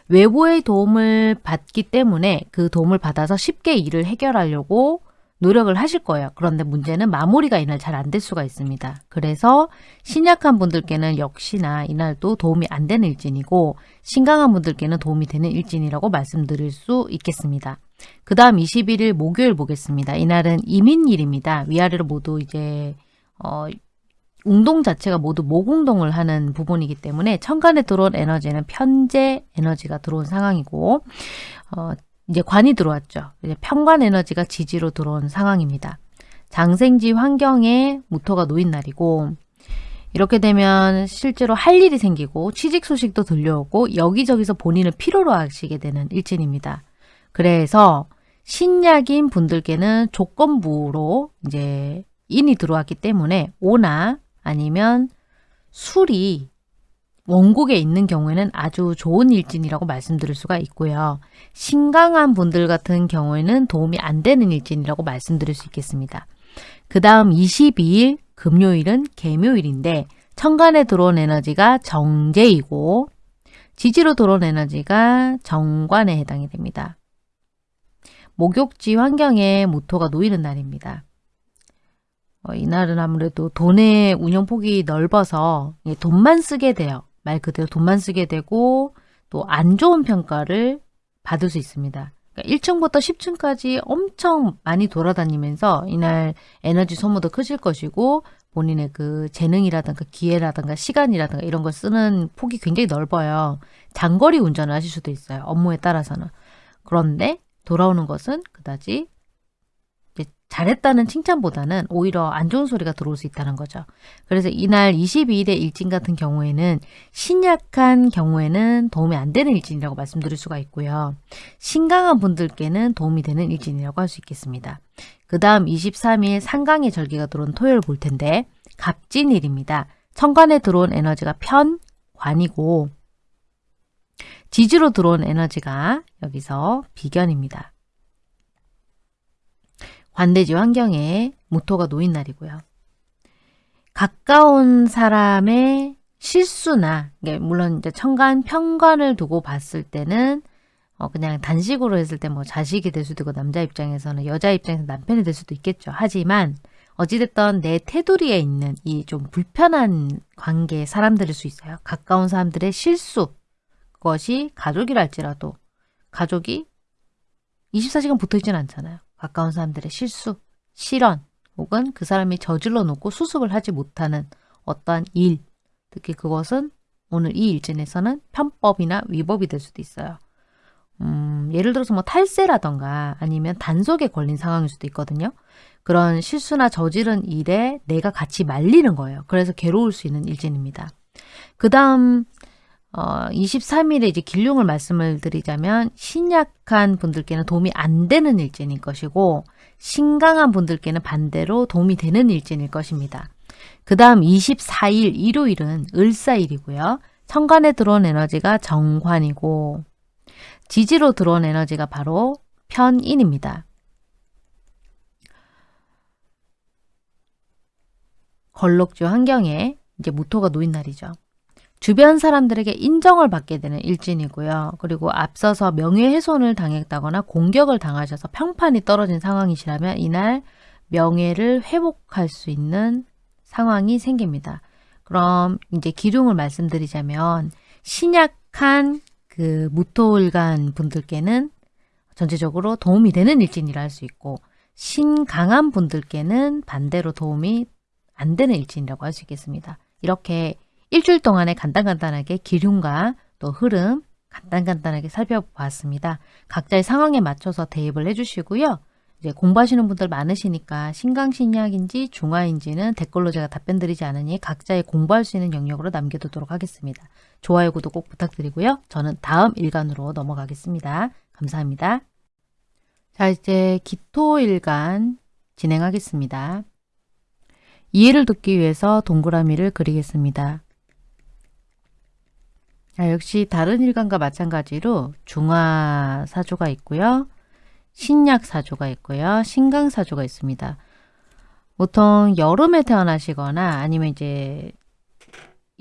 외부의 도움을 받기 때문에 그 도움을 받아서 쉽게 일을 해결하려고 노력을 하실 거예요. 그런데 문제는 마무리가 이날 잘 안 될 수가 있습니다. 그래서 신약한 분들께는 역시나 이날도 도움이 안 되는 일진이고 신강한 분들께는 도움이 되는 일진이라고 말씀드릴 수 있겠습니다. 그 다음 21일 목요일 보겠습니다. 이날은 이민일입니다. 위아래로 모두 이제 어, 운동 자체가 모두 모공동을 하는 부분이기 때문에 천간에 들어온 에너지는 편재 에너지가 들어온 상황이고 어, 이제 관이 들어왔죠. 이제 편관 에너지가 지지로 들어온 상황입니다. 장생지 환경에 무토가 놓인 날이고 이렇게 되면 실제로 할 일이 생기고 취직 소식도 들려오고 여기저기서 본인을 필요로 하시게 되는 일진입니다. 그래서 신약인 분들께는 조건부로 이제 인이 들어왔기 때문에 오나 아니면 술이 원국에 있는 경우에는 아주 좋은 일진이라고 말씀드릴 수가 있고요. 신강한 분들 같은 경우에는 도움이 안 되는 일진이라고 말씀드릴 수 있겠습니다. 그 다음 22일 금요일은 개묘일인데 천간에 들어온 에너지가 정제이고 지지로 들어온 에너지가 정관에 해당이 됩니다. 목욕지 환경에 모토가 놓이는 날입니다. 어, 이날은 아무래도 돈의 운영폭이 넓어서 돈만 쓰게 돼요. 말 그대로 돈만 쓰게 되고 또 안 좋은 평가를 받을 수 있습니다. 그러니까 1층부터 10층까지 엄청 많이 돌아다니면서 이날 에너지 소모도 크실 것이고 본인의 그 재능이라든가 기회라든가 시간이라든가 이런 걸 쓰는 폭이 굉장히 넓어요. 장거리 운전을 하실 수도 있어요. 업무에 따라서는. 그런데 돌아오는 것은 그다지 잘했다는 칭찬보다는 오히려 안 좋은 소리가 들어올 수 있다는 거죠. 그래서 이날 22일의 일진 같은 경우에는 신약한 경우에는 도움이 안 되는 일진이라고 말씀드릴 수가 있고요. 신강한 분들께는 도움이 되는 일진이라고 할 수 있겠습니다. 그 다음 23일 상강의 절기가 들어온 토요일 볼 텐데 갑진일입니다. 천간에 들어온 에너지가 편관이고 지지로 들어온 에너지가 여기서 비견입니다. 관대지 환경에 모토가 놓인 날이고요. 가까운 사람의 실수나 물론 이제 천간 편관을 두고 봤을 때는 어 그냥 단식으로 했을 때 뭐 자식이 될 수도 있고 남자 입장에서는 여자 입장에서 남편이 될 수도 있겠죠. 하지만 어찌됐던 내 테두리에 있는 이 좀 불편한 관계 사람들일 수 있어요. 가까운 사람들의 실수 그것이 가족이랄지라도 가족이 24시간 붙어있지는 않잖아요. 가까운 사람들의 실수, 실언 혹은 그 사람이 저질러 놓고 수습을 하지 못하는 어떠한 일 특히 그것은 오늘 이 일진에서는 편법이나 위법이 될 수도 있어요. 음, 예를 들어서 뭐 탈세라던가 아니면 단속에 걸린 상황일 수도 있거든요. 그런 실수나 저지른 일에 내가 같이 말리는 거예요. 그래서 괴로울 수 있는 일진입니다. 그 다음 어, 23일에 이제 길흉을 말씀을 드리자면 신약한 분들께는 도움이 안 되는 일진일 것이고 신강한 분들께는 반대로 도움이 되는 일진일 것입니다. 그 다음 24일 일요일은 을사일이고요. 천간에 들어온 에너지가 정관이고 지지로 들어온 에너지가 바로 편인입니다. 걸록주 환경에 이제 무토가 놓인 날이죠. 주변 사람들에게 인정을 받게 되는 일진이고요. 그리고 앞서서 명예훼손을 당했다거나 공격을 당하셔서 평판이 떨어진 상황이시라면 이날 명예를 회복할 수 있는 상황이 생깁니다. 그럼 이제 기둥을 말씀드리자면 신약한 그 무토일간 분들께는 전체적으로 도움이 되는 일진이라 할 수 있고 신강한 분들께는 반대로 도움이 안 되는 일진이라고 할 수 있겠습니다. 이렇게 일주일 동안에 간단간단하게 기륜과 또 흐름 간단간단하게 살펴보았습니다. 각자의 상황에 맞춰서 대입을 해주시고요. 이제 공부하시는 분들 많으시니까 신강신약인지 중화인지는 댓글로 제가 답변 드리지 않으니 각자의 공부할 수 있는 영역으로 남겨두도록 하겠습니다. 좋아요, 구독 꼭 부탁드리고요. 저는 다음 일간으로 넘어가겠습니다. 감사합니다. 자, 이제 기토일간 진행하겠습니다. 이해를 돕기 위해서 동그라미를 그리겠습니다. 자, 역시 다른 일간과 마찬가지로 중화사조가 있고요. 신약사조가 있고요. 신강사조가 있습니다. 보통 여름에 태어나시거나 아니면 이제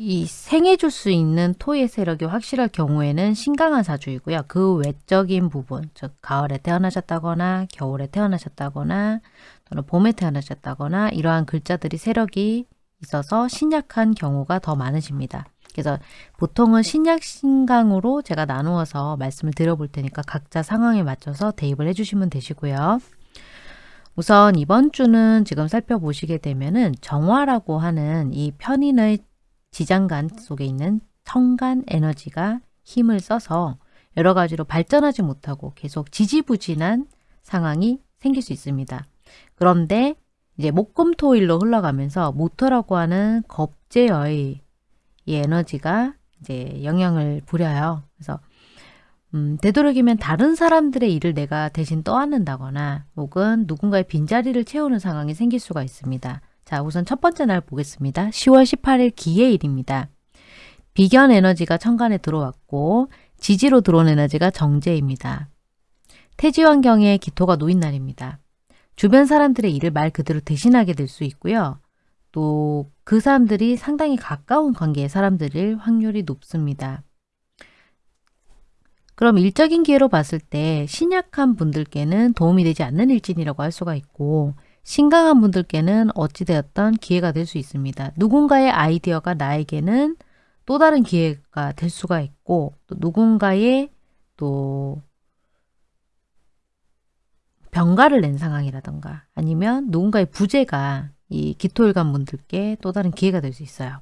이 생해줄 수 있는 토의 세력이 확실할 경우에는 신강한 사주이고요. 그 외적인 부분, 즉 가을에 태어나셨다거나 겨울에 태어나셨다거나 또는 봄에 태어나셨다거나 이러한 글자들이 세력이 있어서 신약한 경우가 더 많으십니다. 그래서 보통은 신약 신강으로 제가 나누어서 말씀을 드려볼 테니까 각자 상황에 맞춰서 대입을 해주시면 되시고요. 우선 이번 주는 지금 살펴보시게 되면은 정화라고 하는 이 편인의 지장간 속에 있는 청간 에너지가 힘을 써서 여러 가지로 발전하지 못하고 계속 지지부진한 상황이 생길 수 있습니다. 그런데 이제 목금토일로 흘러가면서 모터라고 하는 겁제의 이 에너지가 이제 영향을 부려요. 그래서 음, 되도록이면 다른 사람들의 일을 내가 대신 떠안는다거나 혹은 누군가의 빈자리를 채우는 상황이 생길 수가 있습니다. 자, 우선 첫 번째 날 보겠습니다. 10월 18일 기해일입니다. 비견 에너지가 천간에 들어왔고 지지로 들어온 에너지가 정제입니다. 태지 환경에 기토가 놓인 날입니다. 주변 사람들의 일을 말 그대로 대신하게 될 수 있고요. 또 그 사람들이 상당히 가까운 관계의 사람들일 확률이 높습니다. 그럼 일적인 기회로 봤을 때 신약한 분들께는 도움이 되지 않는 일진이라고 할 수가 있고 신강한 분들께는 어찌되었던 기회가 될 수 있습니다. 누군가의 아이디어가 나에게는 또 다른 기회가 될 수가 있고 또 누군가의 또 병가를 낸 상황이라던가 아니면 누군가의 부재가 이 기토일간 분들께 또 다른 기회가 될 수 있어요.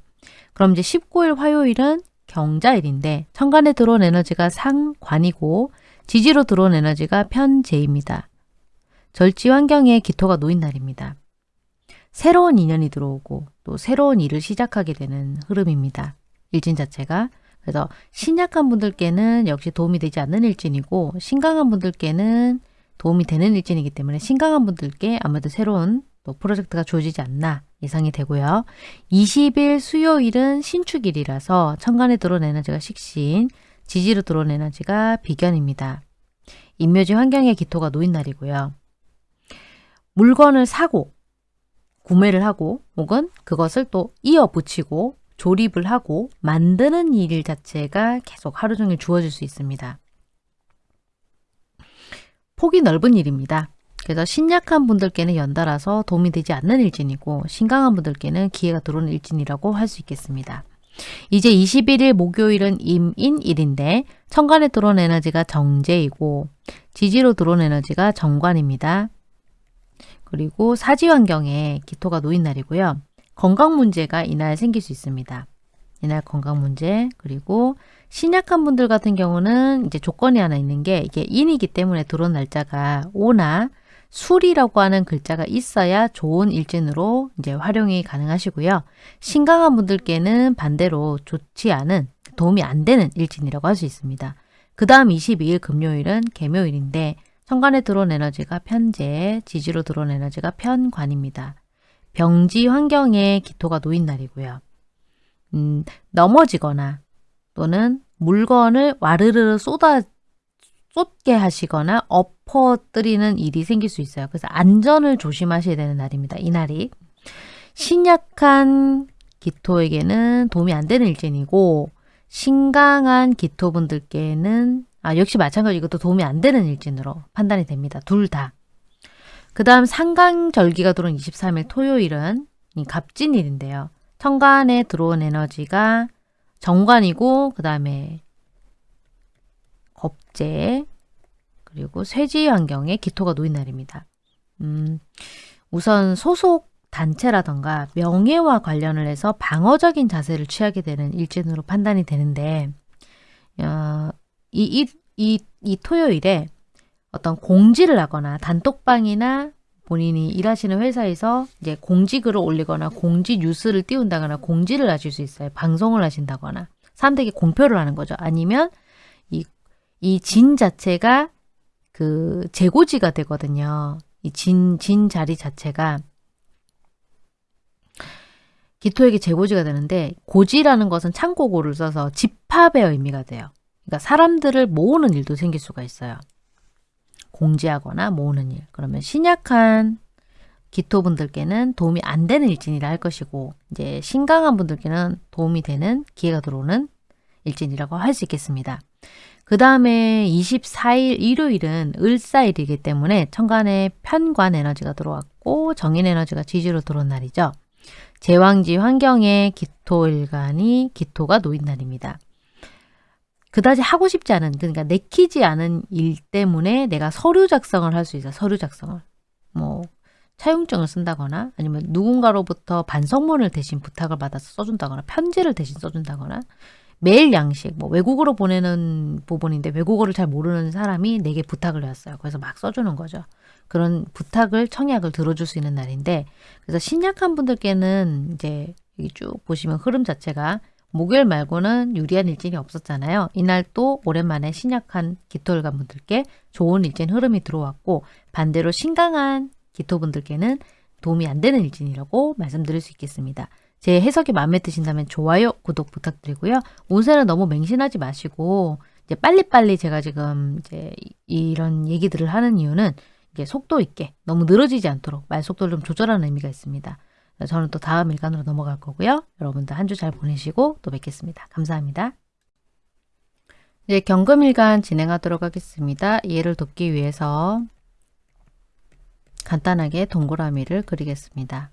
그럼 이제 19일 화요일은 경자일인데 천간에 들어온 에너지가 상관이고 지지로 들어온 에너지가 편재입니다. 절지 환경에 기토가 놓인 날입니다. 새로운 인연이 들어오고 또 새로운 일을 시작하게 되는 흐름입니다. 일진 자체가 그래서 신약한 분들께는 역시 도움이 되지 않는 일진이고 신강한 분들께는 도움이 되는 일진이기 때문에 신강한 분들께 아무래도 새로운 또 프로젝트가 주어지지 않나 예상이 되고요. 20일 수요일은 신축일이라서 천간에 들어온 에너지가 식신, 지지로 들어온 에너지가 비견입니다. 인묘지 환경에 기토가 놓인 날이고요. 물건을 사고 구매를 하고 혹은 그것을 또 이어 붙이고 조립을 하고 만드는 일 자체가 계속 하루 종일 주어질 수 있습니다. 폭이 넓은 일입니다. 그래서 신약한 분들께는 연달아서 도움이 되지 않는 일진이고 신강한 분들께는 기회가 들어오는 일진이라고 할 수 있겠습니다. 이제 21일 목요일은 임인일인데 천간에 들어온 에너지가 정제이고 지지로 들어온 에너지가 정관입니다. 그리고 사지 환경에 기토가 놓인 날이고요. 건강 문제가 이날 생길 수 있습니다. 이날 건강 문제 그리고 신약한 분들 같은 경우는 이제 조건이 하나 있는 게 이게 인이기 때문에 들어온 날짜가 오나 술이라고 하는 글자가 있어야 좋은 일진으로 이제 활용이 가능하시고요. 신강한 분들께는 반대로 좋지 않은 도움이 안 되는 일진이라고 할 수 있습니다. 그 다음 22일 금요일은 개묘일인데 천간에 들어온 에너지가 편재, 지지로 들어온 에너지가 편관입니다. 병지 환경에 기토가 놓인 날이고요. 음, 넘어지거나 또는 물건을 와르르 쏟아 쏟게 하시거나 엎어뜨리는 일이 생길 수 있어요. 그래서 안전을 조심하셔야 되는 날입니다. 이 날이. 신약한 기토에게는 도움이 안 되는 일진이고 신강한 기토분들께는 아, 역시 마찬가지로 이것도 도움이 안 되는 일진으로 판단이 됩니다. 둘 다. 그 다음 상강절기가 들어온 23일 토요일은 이 갑진일인데요. 천간에 들어온 에너지가 정관이고 그 다음에 겁재 그리고 쇠지 환경에 기토가 놓인 날입니다. 음, 우선 소속 단체라던가 명예와 관련을 해서 방어적인 자세를 취하게 되는 일진으로 판단이 되는데 어, 이, 이, 이, 이 토요일에 어떤 공지를 하거나 단톡방이나 본인이 일하시는 회사에서 이제 공지글을 올리거나 공지 뉴스를 띄운다거나 공지를 하실 수 있어요. 방송을 하신다거나 사람들에게 공표를 하는 거죠. 아니면 이, 이 진 자체가 그 재고지가 되거든요. 이 진, 진 자리 자체가 기토에게 재고지가 되는데 고지라는 것은 창고고를 써서 집합의 의미가 돼요. 그러니까 사람들을 모으는 일도 생길 수가 있어요. 공지하거나 모으는 일. 그러면 신약한 기토분들께는 도움이 안 되는 일진이라 할 것이고 이제 신강한 분들께는 도움이 되는 기회가 들어오는 일진이라고 할 수 있겠습니다. 그 다음에 24일 일요일은 을사일이기 때문에 천간에 편관 에너지가 들어왔고 정인 에너지가 지지로 들어온 날이죠. 제왕지 환경에 기토일간이 기토가 놓인 날입니다. 그다지 하고 싶지 않은 그러니까 내키지 않은 일 때문에 내가 서류 작성을 할 수 있어 서류 작성을 뭐 차용증을 쓴다거나 아니면 누군가로부터 반성문을 대신 부탁을 받아서 써준다거나 편지를 대신 써준다거나 매일 양식 뭐 외국어로 보내는 부분인데 외국어를 잘 모르는 사람이 내게 부탁을 해왔어요. 그래서 막 써주는 거죠. 그런 부탁을 청약을 들어줄 수 있는 날인데 그래서 신약한 분들께는 이제 여기 쭉 보시면 흐름 자체가 목요일 말고는 유리한 일진이 없었잖아요. 이날 또 오랜만에 신약한 기토일관 분들께 좋은 일진 흐름이 들어왔고 반대로 신강한 기토분들께는 도움이 안 되는 일진이라고 말씀드릴 수 있겠습니다. 제 해석이 마음에 드신다면 좋아요, 구독 부탁드리고요. 운세는 너무 맹신하지 마시고 이제 빨리빨리 제가 지금 이제 이런 얘기들을 하는 이유는 이게 속도 있게 너무 늘어지지 않도록 말 속도를 좀 조절하는 의미가 있습니다. 저는 또 다음 일간으로 넘어갈 거고요. 여러분들 한 주 잘 보내시고 또 뵙겠습니다. 감사합니다. 이제 경금일간 진행하도록 하겠습니다. 이해를 돕기 위해서 간단하게 동그라미를 그리겠습니다.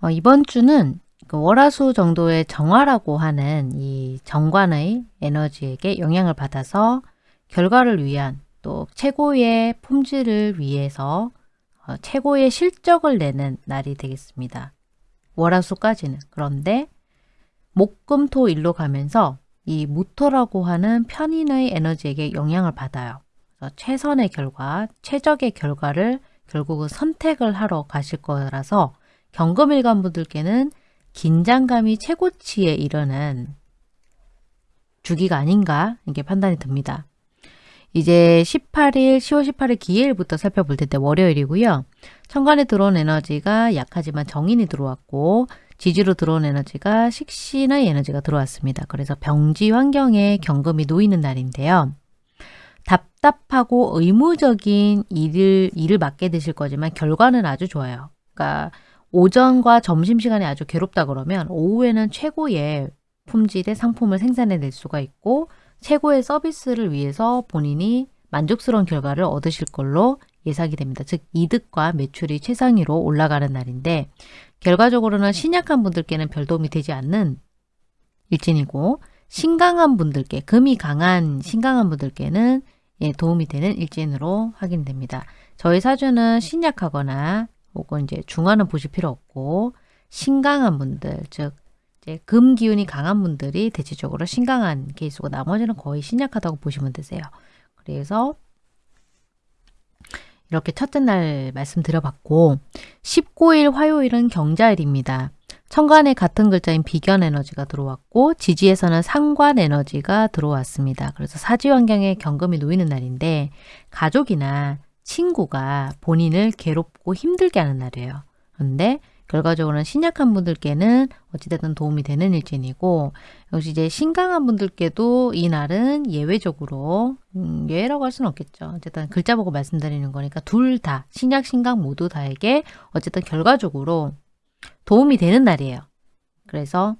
어, 이번 주는 그 월화수 정도의 정화라고 하는 이 정관의 에너지에게 영향을 받아서 결과를 위한 또 최고의 품질을 위해서 어, 최고의 실적을 내는 날이 되겠습니다. 월화수까지는. 그런데 목금토 일로 가면서 이 무토라고 하는 편인의 에너지에게 영향을 받아요. 최선의 결과, 최적의 결과를 결국은 선택을 하러 가실 거라서 경금일간 분들께는 긴장감이 최고치에 이르는 주기가 아닌가 이게 판단이 듭니다. 이제 18일, 10월 18일 기해일부터 살펴볼 텐데 월요일이고요. 천간에 들어온 에너지가 약하지만 정인이 들어왔고 지지로 들어온 에너지가 식신의 에너지가 들어왔습니다. 그래서 병지 환경에 경금이 놓이는 날인데요. 답답하고 의무적인 일을, 일을 맡게 되실 거지만 결과는 아주 좋아요. 그러니까 오전과 점심시간에 아주 괴롭다 그러면 오후에는 최고의 품질의 상품을 생산해낼 수가 있고 최고의 서비스를 위해서 본인이 만족스러운 결과를 얻으실 걸로 예상이 됩니다. 즉 이득과 매출이 최상위로 올라가는 날인데 결과적으로는 신약한 분들께는 별 도움이 되지 않는 일진이고 신강한 분들께 금이 강한 신강한 분들께는 예, 도움이 되는 일진으로 확인됩니다. 저희 사주는 신약하거나 혹은 이제 중화는 보실 필요 없고 신강한 분들 즉 이제 금 기운이 강한 분들이 대체적으로 신강한 케이스고 나머지는 거의 신약하다고 보시면 되세요. 그래서 이렇게 첫째 날 말씀드려봤고 19일 화요일은 경자일입니다. 천간에 같은 글자인 비견 에너지가 들어왔고 지지에서는 상관 에너지가 들어왔습니다. 그래서 사지 환경에 경금이 놓이는 날인데 가족이나 친구가 본인을 괴롭고 힘들게 하는 날이에요. 그런데 결과적으로는 신약한 분들께는 어찌됐든 도움이 되는 일진이고 역시 이제 신강한 분들께도 이 날은 예외적으로 음, 예외라고 할 수는 없겠죠. 어쨌든 글자 보고 말씀드리는 거니까 둘 다 신약 신강 모두 다에게 어쨌든 결과적으로 도움이 되는 날이에요. 그래서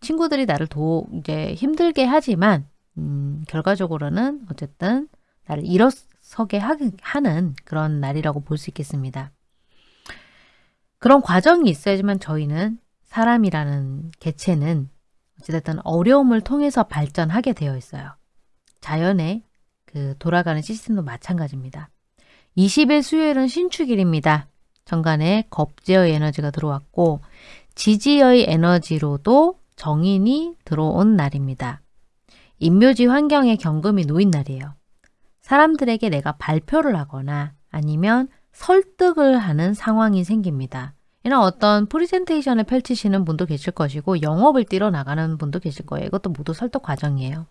친구들이 나를 도 이제 힘들게 하지만 음, 결과적으로는 어쨌든 나를 일어 서게 하는 그런 날이라고 볼 수 있겠습니다. 그런 과정이 있어야지만 저희는 사람이라는 개체는 어찌됐든 어려움을 통해서 발전하게 되어 있어요. 자연의 그 돌아가는 시스템도 마찬가지입니다. 20일 수요일은 신축일입니다. 천간에 겁재의 에너지가 들어왔고 지지의 에너지로도 정인이 들어온 날입니다. 인묘지 환경에 경금이 놓인 날이에요. 사람들에게 내가 발표를 하거나 아니면 설득을 하는 상황이 생깁니다. 이런 어떤 프리젠테이션을 펼치시는 분도 계실 것이고 영업을 뛰러 나가는 분도 계실 거예요. 이것도 모두 설득 과정이에요.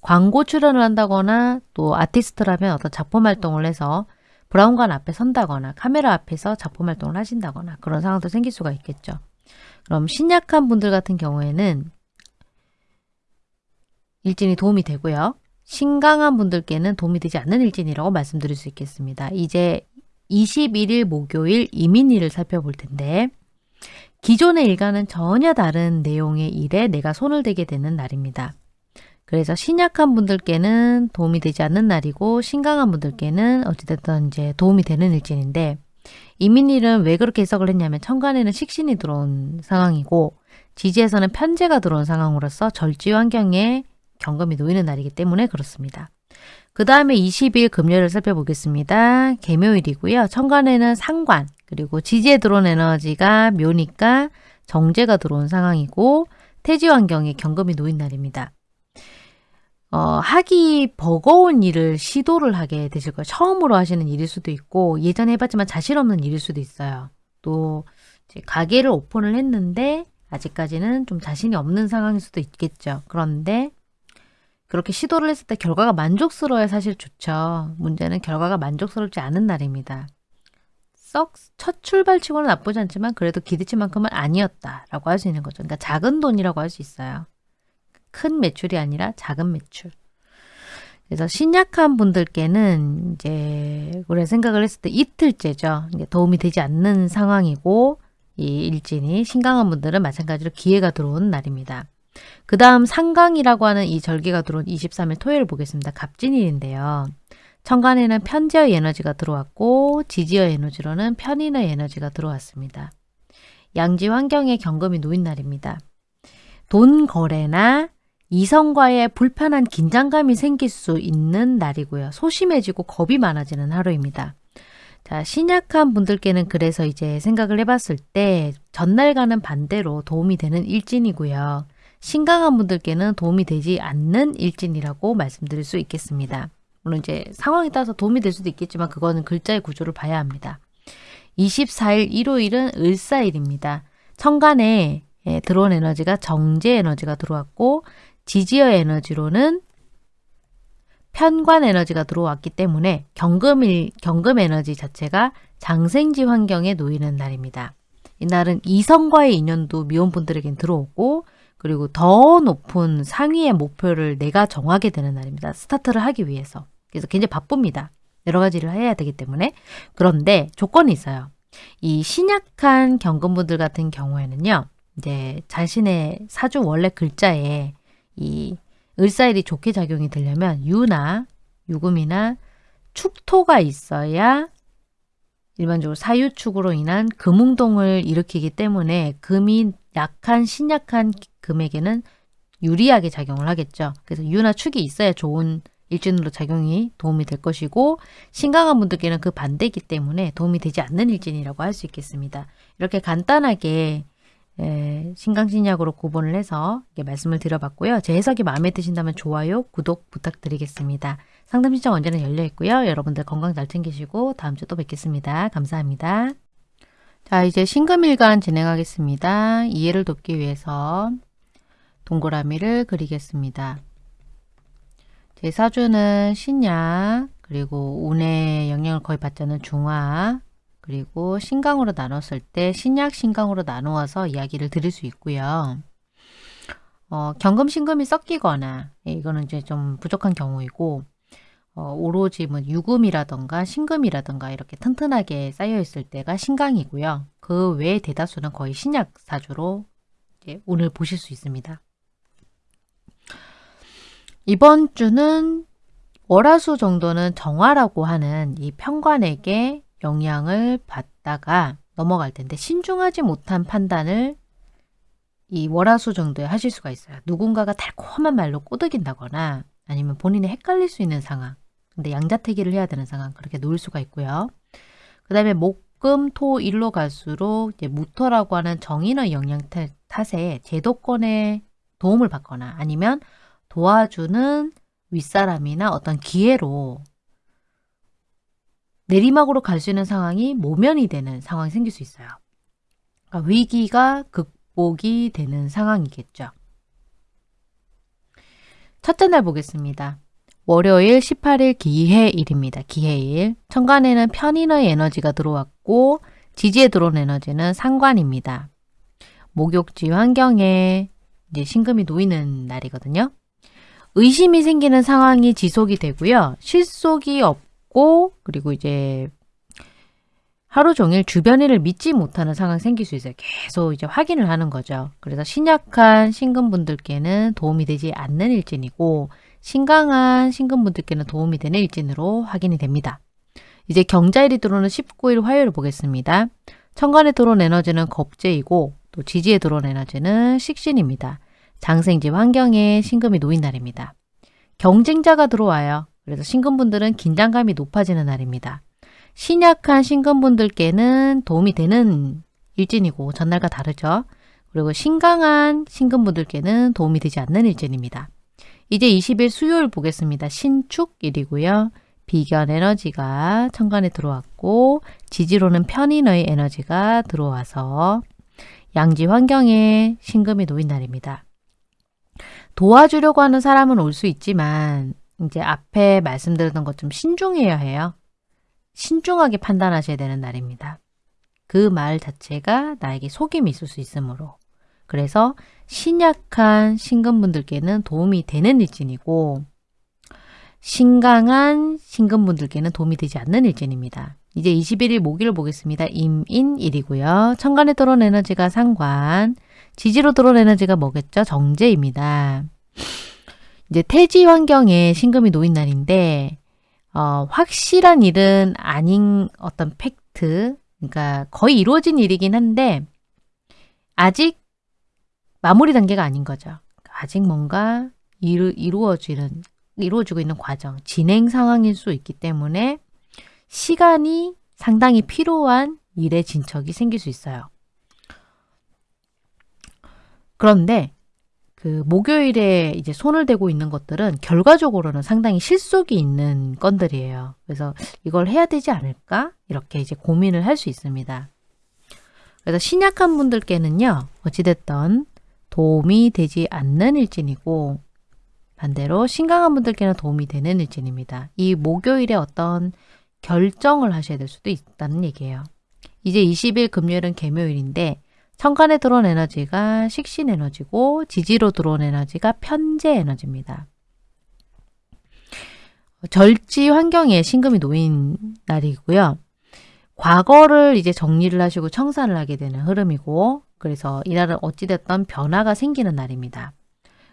광고 출연을 한다거나 또 아티스트라면 어떤 작품 활동을 해서 브라운관 앞에 선다거나 카메라 앞에서 작품 활동을 하신다거나 그런 상황도 생길 수가 있겠죠. 그럼 신약한 분들 같은 경우에는 일진이 도움이 되고요. 신강한 분들께는 도움이 되지 않는 일진이라고 말씀드릴 수 있겠습니다. 이제 21일 목요일 이민일을 살펴볼 텐데 기존의 일과는 전혀 다른 내용의 일에 내가 손을 대게 되는 날입니다. 그래서 신약한 분들께는 도움이 되지 않는 날이고 신강한 분들께는 어찌됐든 이제 도움이 되는 일진인데 이민일은 왜 그렇게 해석을 했냐면 천간에는 식신이 들어온 상황이고 지지에서는 편제가 들어온 상황으로서 절지 환경에 경금이 놓이는 날이기 때문에 그렇습니다. 그 다음에 20일 금요일을 살펴보겠습니다. 개묘일이고요. 천간에는 상관, 그리고 지지에 들어온 에너지가 묘니까 정제가 들어온 상황이고 태지 환경에 경금이 놓인 날입니다. 어, 하기 버거운 일을 시도를 하게 되실 거예요. 처음으로 하시는 일일 수도 있고 예전에 해봤지만 자신 없는 일일 수도 있어요. 또 가게를 오픈을 했는데 아직까지는 좀 자신이 없는 상황일 수도 있겠죠. 그런데 그렇게 시도를 했을 때 결과가 만족스러워야 사실 좋죠. 문제는 결과가 만족스럽지 않은 날입니다. 썩 첫 출발치고는 나쁘지 않지만 그래도 기대치만큼은 아니었다라고 할 수 있는 거죠. 그러니까 작은 돈이라고 할 수 있어요. 큰 매출이 아니라 작은 매출. 그래서 신약한 분들께는 이제 우리가 생각을 했을 때 이틀째죠. 도움이 되지 않는 상황이고 이 일진이 신강한 분들은 마찬가지로 기회가 들어온 날입니다. 그 다음 상강이라고 하는 이 절기가 들어온 23일 토요일 보겠습니다. 갑진일인데요. 천간에는 편지의 에너지가 들어왔고 지지의 에너지로는 편인의 에너지가 들어왔습니다. 양지 환경에 경금이 놓인 날입니다. 돈 거래나 이성과의 불편한 긴장감이 생길 수 있는 날이고요. 소심해지고 겁이 많아지는 하루입니다. 자, 신약한 분들께는 그래서 이제 생각을 해봤을 때 전날과는 반대로 도움이 되는 일진이고요. 신강한 분들께는 도움이 되지 않는 일진이라고 말씀드릴 수 있겠습니다. 물론 이제 상황에 따라서 도움이 될 수도 있겠지만 그거는 글자의 구조를 봐야 합니다. 24일 일요일은 을사일입니다. 천간에 예, 들어온 에너지가 정제 에너지가 들어왔고 지지어 에너지로는 편관 에너지가 들어왔기 때문에 경금일, 경금 에너지 자체가 장생지 환경에 놓이는 날입니다. 이날은 이성과의 인연도 미혼분들에겐 들어오고 그리고 더 높은 상위의 목표를 내가 정하게 되는 날입니다. 스타트를 하기 위해서. 그래서 굉장히 바쁩니다. 여러 가지를 해야 되기 때문에. 그런데 조건이 있어요. 이 신약한 경금분들 같은 경우에는요. 이제 자신의 사주 원래 글자에 이 을사일이 좋게 작용이 되려면 유나 유금이나 축토가 있어야 일반적으로 사유축으로 인한 금웅동을 일으키기 때문에 금이 약한 신약한 금에게는 유리하게 작용을 하겠죠. 그래서 유나 축이 있어야 좋은 일진으로 작용이 도움이 될 것이고 신강한 분들께는 그 반대이기 때문에 도움이 되지 않는 일진이라고 할 수 있겠습니다. 이렇게 간단하게 에, 신강신약으로 구분을 해서 말씀을 드려봤고요. 제 해석이 마음에 드신다면 좋아요, 구독 부탁드리겠습니다. 상담 신청 언제나 열려 있고요. 여러분들 건강 잘 챙기시고 다음 주 또 뵙겠습니다. 감사합니다. 자 이제 신금일간 진행하겠습니다. 이해를 돕기 위해서 동그라미를 그리겠습니다. 제 사주는 신약 그리고 운의 영향을 거의 받지 않는 중화 그리고 신강으로 나눴을 때 신약 신강으로 나누어서 이야기를 드릴 수 있고요. 어, 경금 신금이 섞이거나 예, 이거는 이제 좀 부족한 경우이고 어, 오로지 뭐 유금이라던가 신금이라던가 이렇게 튼튼하게 쌓여 있을 때가 신강이고요. 그 외의 대다수는 거의 신약 사주로 오늘 보실 수 있습니다. 이번 주는 월화수 정도는 정화라고 하는 이 평관에게 영향을 받다가 넘어갈 텐데 신중하지 못한 판단을 이 월화수 정도에 하실 수가 있어요. 누군가가 달콤한 말로 꼬드긴다거나 아니면 본인이 탓갈릴 수 있는 상황 근데 양자택일을 해야 되는 상황 그렇게 놓을 수가 있고요. 그 다음에 목금, 토, 일로 갈수록 이제 무토라고 하는 정인의 영향 탓에 제도권의 도움을 받거나 아니면 도와주는 윗사람이나 어떤 기회로 내리막으로 갈 수 있는 상황이 모면이 되는 상황이 생길 수 있어요. 그러니까 위기가 극복이 되는 상황이겠죠. 첫째 날 보겠습니다. 월요일 18일 기해일입니다. 기해일. 천간에는 편인의 에너지가 들어왔고 지지에 들어온 에너지는 상관입니다. 목욕지 환경에 이제 신금이 놓이는 날이거든요. 의심이 생기는 상황이 지속이 되고요. 실속이 없고 그리고 이제 하루 종일 주변 일을 믿지 못하는 상황이 생길 수 있어요. 계속 이제 확인을 하는 거죠. 그래서 신약한 신금분들께는 도움이 되지 않는 일진이고 신강한 신금분들께는 도움이 되는 일진으로 확인이 됩니다. 이제 경자일이 들어오는 19일 화요일을 보겠습니다. 천간에 들어온 에너지는 겁재이고 또 지지에 들어온 에너지는 식신입니다. 장생지 환경에 신금이 놓인 날입니다. 경쟁자가 들어와요. 그래서 신금분들은 긴장감이 높아지는 날입니다. 신약한 신금분들께는 도움이 되는 일진이고 전날과 다르죠. 그리고 신강한 신금분들께는 도움이 되지 않는 일진입니다. 이제 20일 수요일 보겠습니다. 신축일이고요. 비견 에너지가 천간에 들어왔고 지지로는 편인의 에너지가 들어와서 양지 환경에 신금이 놓인 날입니다. 도와주려고 하는 사람은 올 수 있지만 이제 앞에 말씀드렸던 것 좀 신중해야 해요. 신중하게 판단하셔야 되는 날입니다. 그 말 자체가 나에게 속임이 있을 수 있으므로 그래서 신약한 신금분들께는 도움이 되는 일진이고 신강한 신금분들께는 도움이 되지 않는 일진입니다. 이제 21일 목요일 보겠습니다. 임인일이고요. 천간에 들어온 에너지가 상관, 지지로 들어온 에너지가 뭐겠죠? 정제입니다. 이제 태지 환경에 신금이 놓인 날인데 어, 확실한 일은 아닌 어떤 팩트, 그러니까 거의 이루어진 일이긴 한데 아직 마무리 단계가 아닌 거죠. 아직 뭔가 이루, 이루어지는 이루어지고 있는 과정, 진행 상황일 수 있기 때문에 시간이 상당히 필요한 일의 진척이 생길 수 있어요. 그런데 그 목요일에 이제 손을 대고 있는 것들은 결과적으로는 상당히 실속이 있는 건들이에요. 그래서 이걸 해야 되지 않을까? 이렇게 이제 고민을 할 수 있습니다. 그래서 신약한 분들께는요, 어찌됐던 도움이 되지 않는 일진이고, 반대로 신강한 분들께는 도움이 되는 일진입니다. 이 목요일에 어떤 결정을 하셔야 될 수도 있다는 얘기예요. 이제 20일 금요일은 개묘일인데 천간에 들어온 에너지가 식신 에너지고 지지로 들어온 에너지가 편재 에너지입니다. 절지 환경에 신금이 놓인 날이고요. 과거를 이제 정리를 하시고 청산을 하게 되는 흐름이고 그래서 이날은 어찌됐던 변화가 생기는 날입니다.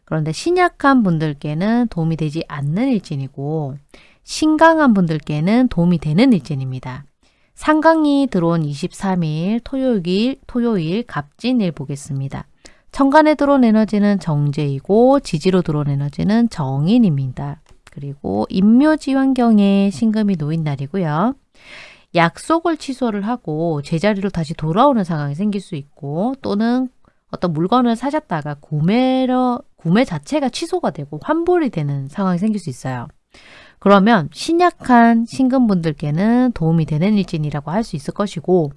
그런데 신약한 분들께는 도움이 되지 않는 일진이고 신강한 분들께는 도움이 되는 일진입니다. 상강이 들어온 23일 토요일, 토요일 갑진일 보겠습니다. 천간에 들어온 에너지는 정제이고 지지로 들어온 에너지는 정인입니다. 그리고 임묘지 환경에 신금이 놓인 날이고요. 약속을 취소를 하고 제자리로 다시 돌아오는 상황이 생길 수 있고 또는 어떤 물건을 사셨다가 구매러, 구매 자체가 취소가 되고 환불이 되는 상황이 생길 수 있어요. 그러면 신약한 신금분들께는 도움이 되는 일진이라고 할 수 있을 것이고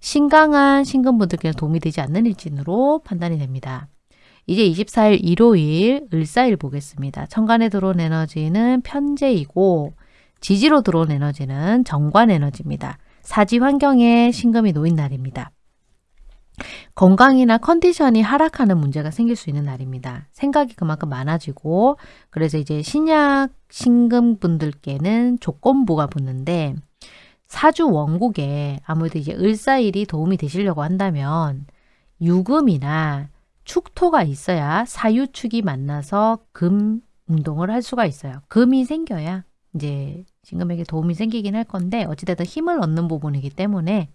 신강한 신금분들께는 도움이 되지 않는 일진으로 판단이 됩니다. 이제 24일 일요일 을사일 보겠습니다. 천간에 들어온 에너지는 편재이고 지지로 들어온 에너지는 정관 에너지입니다. 사지 환경에 신금이 놓인 날입니다. 건강이나 컨디션이 하락하는 문제가 생길 수 있는 날입니다. 생각이 그만큼 많아지고 그래서 이제 신약 신금 분들께는 조건부가 붙는데 사주 원국에 아무래도 이제 을사일이 도움이 되시려고 한다면 유금이나 축토가 있어야 사유축이 만나서 금 운동을 할 수가 있어요. 금이 생겨야 이제 신금에게 도움이 생기긴 할 건데 어찌됐든 힘을 얻는 부분이기 때문에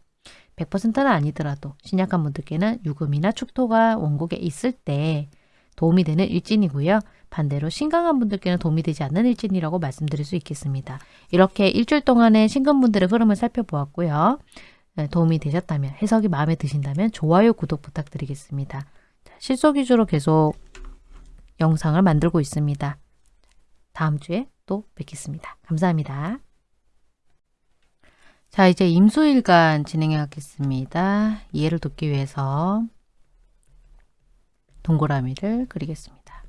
100%는 아니더라도 신약한 분들께는 유금이나 축토가 원곡에 있을 때 도움이 되는 일진이고요. 반대로 신강한 분들께는 도움이 되지 않는 일진이라고 말씀드릴 수 있겠습니다. 이렇게 일주일 동안의 신금분들의 흐름을 살펴보았고요. 네, 도움이 되셨다면 해석이 마음에 드신다면 좋아요, 구독 부탁드리겠습니다. 실속 위주로 계속 영상을 만들고 있습니다. 다음 주에 또 뵙겠습니다. 감사합니다. 자, 이제 임수일간 진행해 가겠습니다. 이해를 돕기 위해서 동그라미를 그리겠습니다.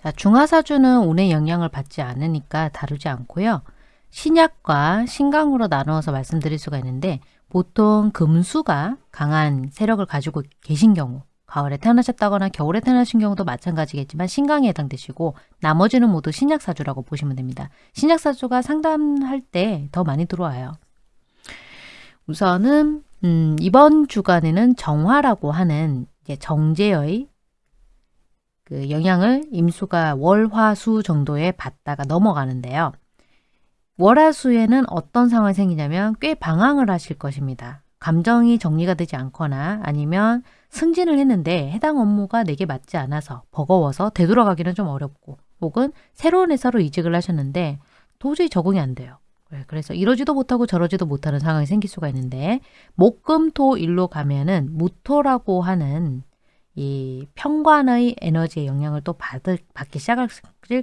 자, 중화사주는 운의 영향을 받지 않으니까 다루지 않고요. 신약과 신강으로 나누어서 말씀드릴 수가 있는데 보통 금수가 강한 세력을 가지고 계신 경우 가을에 태어나셨다거나 겨울에 태어나신 경우도 마찬가지겠지만 신강에 해당되시고 나머지는 모두 신약사주라고 보시면 됩니다. 신약사주가 상담할 때 더 많이 들어와요. 우선은 음, 이번 주간에는 정화라고 하는 정제의 그 영향을 임수가 월화수 정도에 받다가 넘어가는데요. 월화수에는 어떤 상황이 생기냐면 꽤 방황을 하실 것입니다. 감정이 정리가 되지 않거나 아니면 승진을 했는데 해당 업무가 내게 맞지 않아서 버거워서 되돌아가기는 좀 어렵고 혹은 새로운 회사로 이직을 하셨는데 도저히 적응이 안 돼요. 네, 그래서 이러지도 못하고 저러지도 못하는 상황이 생길 수가 있는데 목금토 일로 가면은 무토라고 하는 이 평관의 에너지의 영향을 또 받을, 받기 시작할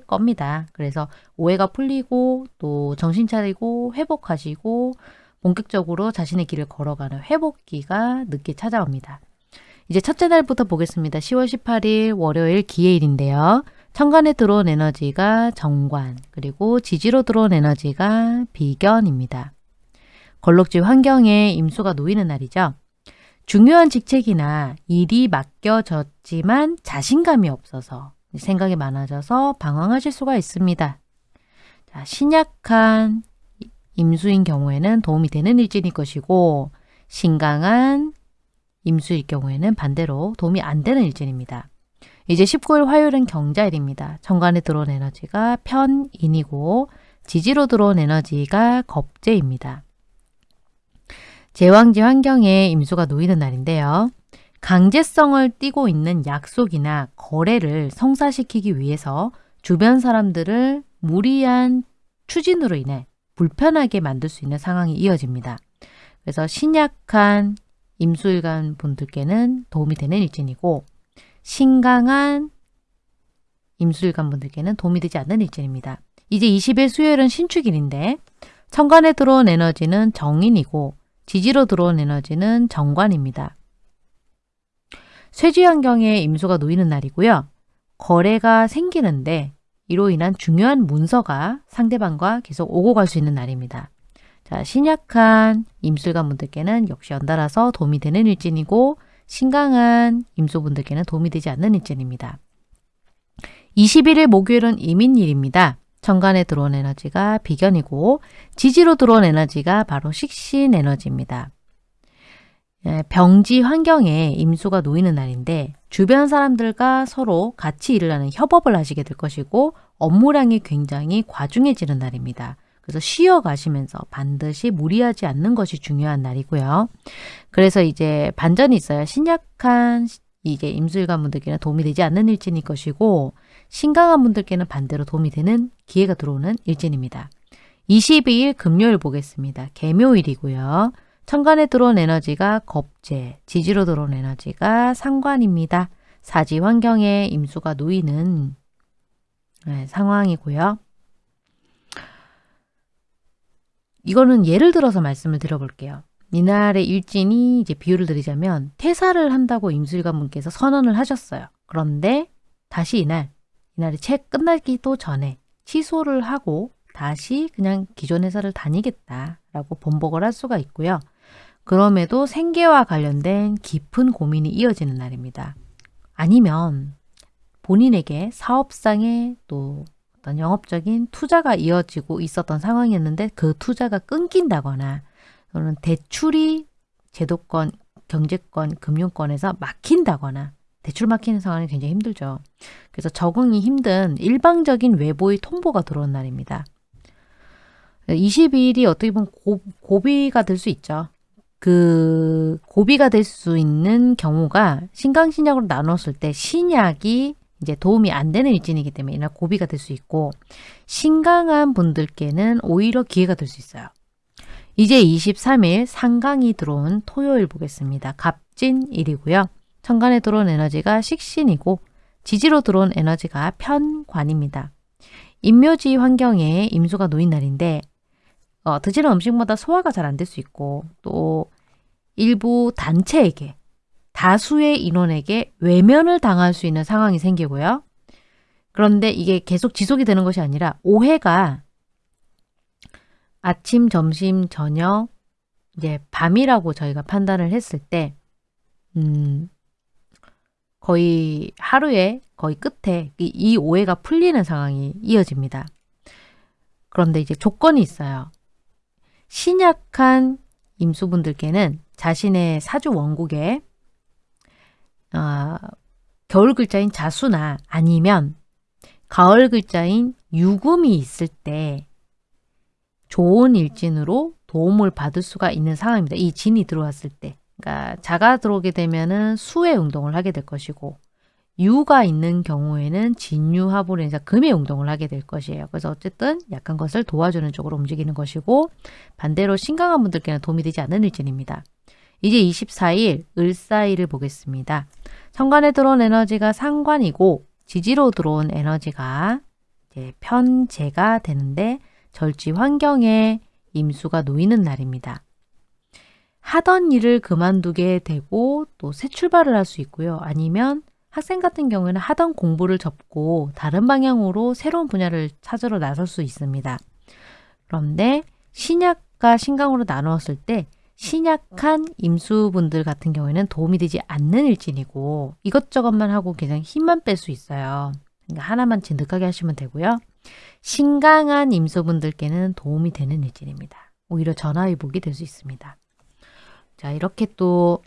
겁니다. 그래서 오해가 풀리고 또 정신 차리고 회복하시고 본격적으로 자신의 길을 걸어가는 회복기가 늦게 찾아옵니다. 이제 첫째 날부터 보겠습니다. 10월 18일 월요일 기해일인데요. 천간에 들어온 에너지가 정관, 그리고 지지로 들어온 에너지가 비견입니다. 걸록지 환경에 임수가 놓이는 날이죠. 중요한 직책이나 일이 맡겨졌지만 자신감이 없어서 생각이 많아져서 방황하실 수가 있습니다. 자, 신약한 임수인 경우에는 도움이 되는 일진일 것이고 신강한 임수일 경우에는 반대로 도움이 안 되는 일진입니다. 이제 19일 화요일은 경자일입니다. 정관에 들어온 에너지가 편인이고 지지로 들어온 에너지가 겁재입니다. 제왕지 환경에 임수가 놓이는 날인데요. 강제성을 띠고 있는 약속이나 거래를 성사시키기 위해서 주변 사람들을 무리한 추진으로 인해 불편하게 만들 수 있는 상황이 이어집니다. 그래서 신약한 임수일간 분들께는 도움이 되는 일진이고 신강한 임수일간 분들께는 도움이 되지 않는 일진입니다. 이제 20일 수요일은 신축일인데 천간에 들어온 에너지는 정인이고 지지로 들어온 에너지는 정관입니다. 쇠지 환경에 임수가 놓이는 날이고요. 거래가 생기는데 이로 인한 중요한 문서가 상대방과 계속 오고 갈 수 있는 날입니다. 자, 신약한 임술관 분들께는 역시 연달아서 도움이 되는 일진이고 신강한 임소분들께는 도움이 되지 않는 일진입니다. 21일 목요일은 이민일입니다. 천간에 들어온 에너지가 비견이고 지지로 들어온 에너지가 바로 식신 에너지입니다. 예, 병지 환경에 임수가 놓이는 날인데 주변 사람들과 서로 같이 일을 하는 협업을 하시게 될 것이고 업무량이 굉장히 과중해지는 날입니다. 그래서 쉬어 가시면서 반드시 무리하지 않는 것이 중요한 날이고요. 그래서 이제 반전이 있어요. 신약한 이게 임술관 분들께는 도움이 되지 않는 일진일 것이고 신강한 분들께는 반대로 도움이 되는 기회가 들어오는 일진입니다. 22일 금요일 보겠습니다. 개묘일이고요. 천간에 들어온 에너지가 겁재, 지지로 들어온 에너지가 상관입니다. 사지 환경에 임수가 놓이는 네, 상황이고요. 이거는 예를 들어서 말씀을 드려볼게요. 이날의 일진이 이제 비유를 드리자면 퇴사를 한다고 임술관 분께서 선언을 하셨어요. 그런데 다시 이날, 이날이 책 끝나기도 전에 취소를 하고 다시 그냥 기존 회사를 다니겠다라고 번복을 할 수가 있고요. 그럼에도 생계와 관련된 깊은 고민이 이어지는 날입니다. 아니면 본인에게 사업상의 또 어떤 영업적인 투자가 이어지고 있었던 상황이었는데 그 투자가 끊긴다거나 또는 대출이 제도권, 경제권, 금융권에서 막힌다거나 대출 막히는 상황이 굉장히 힘들죠. 그래서 적응이 힘든 일방적인 외부의 통보가 들어온 날입니다. 22일이 어떻게 보면 고, 고비가 될 수 있죠. 그 고비가 될 수 있는 경우가 신강신약으로 나눴을 때 신약이 이제 도움이 안 되는 일진이기 때문에 이날 고비가 될 수 있고 신강한 분들께는 오히려 기회가 될 수 있어요. 이제 23일 상강이 들어온 토요일 보겠습니다. 갑진일이고요. 천간에 들어온 에너지가 식신이고 지지로 들어온 에너지가 편관입니다. 임묘지 환경에 임수가 놓인 날인데 어, 드시는 음식마다 소화가 잘 안 될 수 있고 또 일부 단체에게 다수의 인원에게 외면을 당할 수 있는 상황이 생기고요. 그런데 이게 계속 지속이 되는 것이 아니라 오해가 아침, 점심, 저녁, 이제 밤이라고 저희가 판단을 했을 때, 음, 거의 하루에 거의 끝에 이, 이 오해가 풀리는 상황이 이어집니다. 그런데 이제 조건이 있어요. 신약한 임수분들께는 자신의 사주 원국에 어, 겨울 글자인 자수나 아니면 가을 글자인 유금이 있을 때 좋은 일진으로 도움을 받을 수가 있는 상황입니다. 이 진이 들어왔을 때. 그러니까 자가 들어오게 되면은 수의 운동을 하게 될 것이고 유가 있는 경우에는 진유합으로 인해서 금의 운동을 하게 될 것이에요. 그래서 어쨌든 약한 것을 도와주는 쪽으로 움직이는 것이고 반대로 신강한 분들께는 도움이 되지 않는 일진입니다. 이제 24일 을사일을 보겠습니다. 천간에 들어온 에너지가 상관이고 지지로 들어온 에너지가 편재가 되는데 절지 환경에 임수가 놓이는 날입니다. 하던 일을 그만두게 되고 또 새 출발을 할 수 있고요. 아니면 학생 같은 경우에는 하던 공부를 접고 다른 방향으로 새로운 분야를 찾으러 나설 수 있습니다. 그런데 신약과 신강으로 나누었을 때 신약한 임수분들 같은 경우에는 도움이 되지 않는 일진이고 이것저것만 하고 그냥 힘만 뺄 수 있어요. 그러니까 하나만 진득하게 하시면 되고요. 신강한 임소분들께는 도움이 되는 일진입니다. 오히려 전화위복이 될 수 있습니다. 자 이렇게 또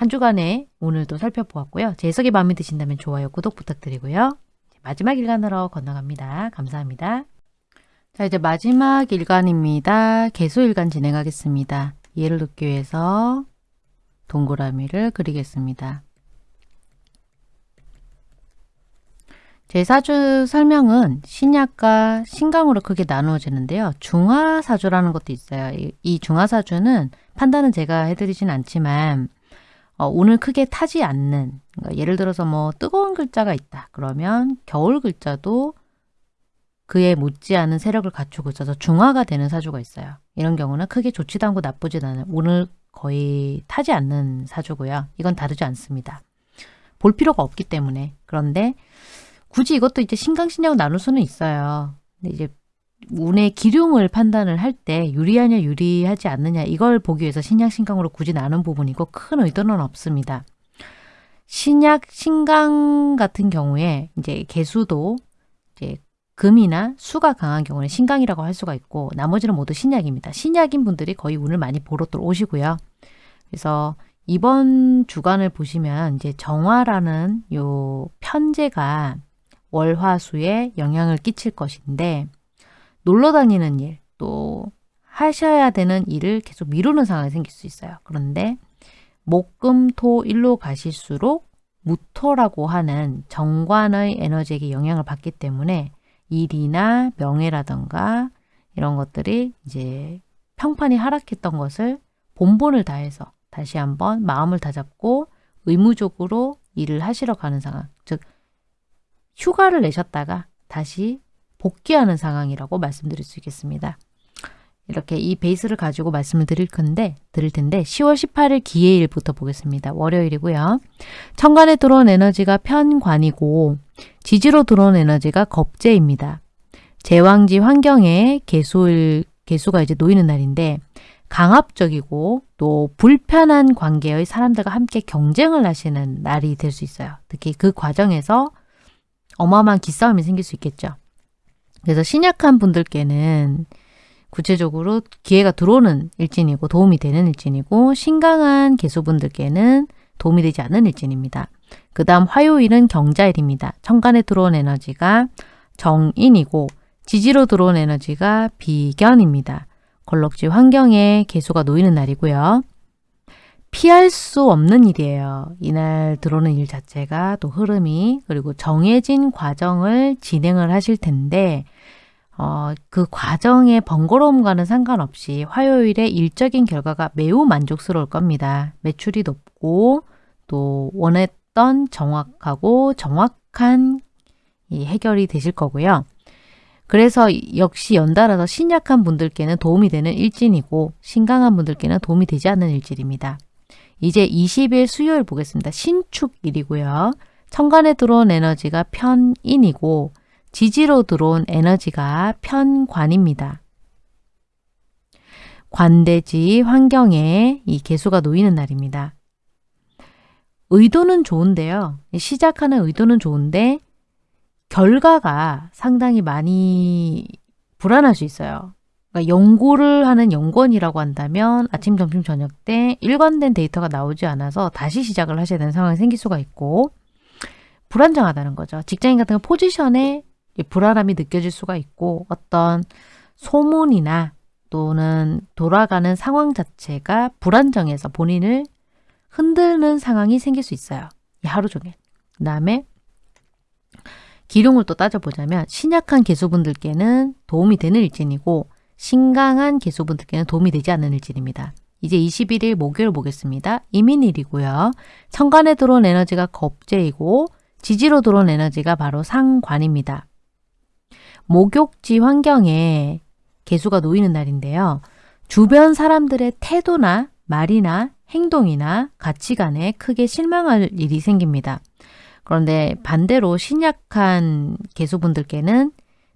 한 주간에 오늘도 살펴보았고요. 제 해석이 마음에 드신다면 좋아요, 구독 부탁드리고요. 마지막 일간으로 건너갑니다. 감사합니다. 자 이제 마지막 일간입니다. 개수일간 진행하겠습니다. 이해를 돕기 위해서 동그라미를 그리겠습니다. 제 사주 설명은 신약과 신강으로 크게 나누어지는데요. 중화사주라는 것도 있어요. 이, 이 중화사주는 판단은 제가 해드리진 않지만 어, 오늘 크게 타지 않는 그러니까 예를 들어서 뭐 뜨거운 글자가 있다. 그러면 겨울 글자도 그에 못지않은 세력을 갖추고 있어서 중화가 되는 사주가 있어요. 이런 경우는 크게 좋지도 않고 나쁘지도 않은 오늘 거의 타지 않는 사주고요. 이건 다르지 않습니다. 볼 필요가 없기 때문에 그런데 굳이 이것도 이제 신강신약 나눌 수는 있어요. 근데 이제 운의 기lum을 판단을 할 때 유리하냐 유리하지 않느냐 이걸 보기 위해서 신약 신강으로 굳이 나눈 부분이고 큰 의도는 없습니다. 신약 신강 같은 경우에 이제 개수도 이제 금이나 수가 강한 경우는 신강이라고 할 수가 있고 나머지는 모두 신약입니다. 신약인 분들이 거의 운을 많이 보러 또 오시고요. 그래서 이번 주간을 보시면 이제 정화라는 요 편제가 월화수에 영향을 끼칠 것인데 놀러 다니는 일, 또 하셔야 되는 일을 계속 미루는 상황이 생길 수 있어요. 그런데 목금토 일로 가실수록 무토라고 하는 정관의 에너지에게 영향을 받기 때문에 일이나 명예라던가 이런 것들이 이제 평판이 하락했던 것을 본본을 다해서 다시 한번 마음을 다잡고 의무적으로 일을 하시러 가는 상황, 즉 휴가를 내셨다가 다시 복귀하는 상황이라고 말씀드릴 수 있겠습니다. 이렇게 이 베이스를 가지고 말씀을 드릴 건데 드릴 텐데 10월 18일 기해일부터 보겠습니다. 월요일이고요. 천간에 들어온 에너지가 편관이고 지지로 들어온 에너지가 겁재입니다. 제왕지 환경에 개수일 개수가 이제 놓이는 날인데 강압적이고 또 불편한 관계의 사람들과 함께 경쟁을 하시는 날이 될 수 있어요. 특히 그 과정에서 어마어마한 기싸움이 생길 수 있겠죠. 그래서 신약한 분들께는 구체적으로 기회가 들어오는 일진이고 도움이 되는 일진이고 신강한 개수분들께는 도움이 되지 않는 일진입니다. 그 다음 화요일은 경자일입니다. 천간에 들어온 에너지가 정인이고 지지로 들어온 에너지가 비견입니다. 걸럭지 환경에 개수가 놓이는 날이고요. 피할 수 없는 일이에요. 이날 들어오는 일 자체가 또 흐름이 그리고 정해진 과정을 진행을 하실 텐데 어, 그 과정의 번거로움과는 상관없이 화요일에 일적인 결과가 매우 만족스러울 겁니다. 매출이 높고 또 원했던 정확하고 정확한 이 해결이 되실 거고요. 그래서 역시 연달아서 신약한 분들께는 도움이 되는 일진이고 신강한 분들께는 도움이 되지 않는 일진입니다. 이제 20일 수요일 보겠습니다. 신축일이고요. 천간에 들어온 에너지가 편인이고 지지로 들어온 에너지가 편관입니다. 관대지 환경에 이 개수가 놓이는 날입니다. 의도는 좋은데요. 시작하는 의도는 좋은데 결과가 상당히 많이 불안할 수 있어요. 그러니까 연구를 하는 연구원이라고 한다면 아침, 점심, 저녁 때 일관된 데이터가 나오지 않아서 다시 시작을 하셔야 되는 상황이 생길 수가 있고 불안정하다는 거죠. 직장인 같은 경우 포지션에 불안함이 느껴질 수가 있고 어떤 소문이나 또는 돌아가는 상황 자체가 불안정해서 본인을 흔들는 상황이 생길 수 있어요. 하루 종일. 그 다음에 기룡을 또 따져보자면 신약한 개수분들께는 도움이 되는 일진이고 신강한 개수분들께는 도움이 되지 않는 일진입니다. 이제 21일 목요일 보겠습니다. 이민일이고요. 천간에 들어온 에너지가 겁재이고 지지로 들어온 에너지가 바로 상관입니다. 목욕지 환경에 개수가 놓이는 날인데요. 주변 사람들의 태도나 말이나 행동이나 가치관에 크게 실망할 일이 생깁니다. 그런데 반대로 신약한 개수분들께는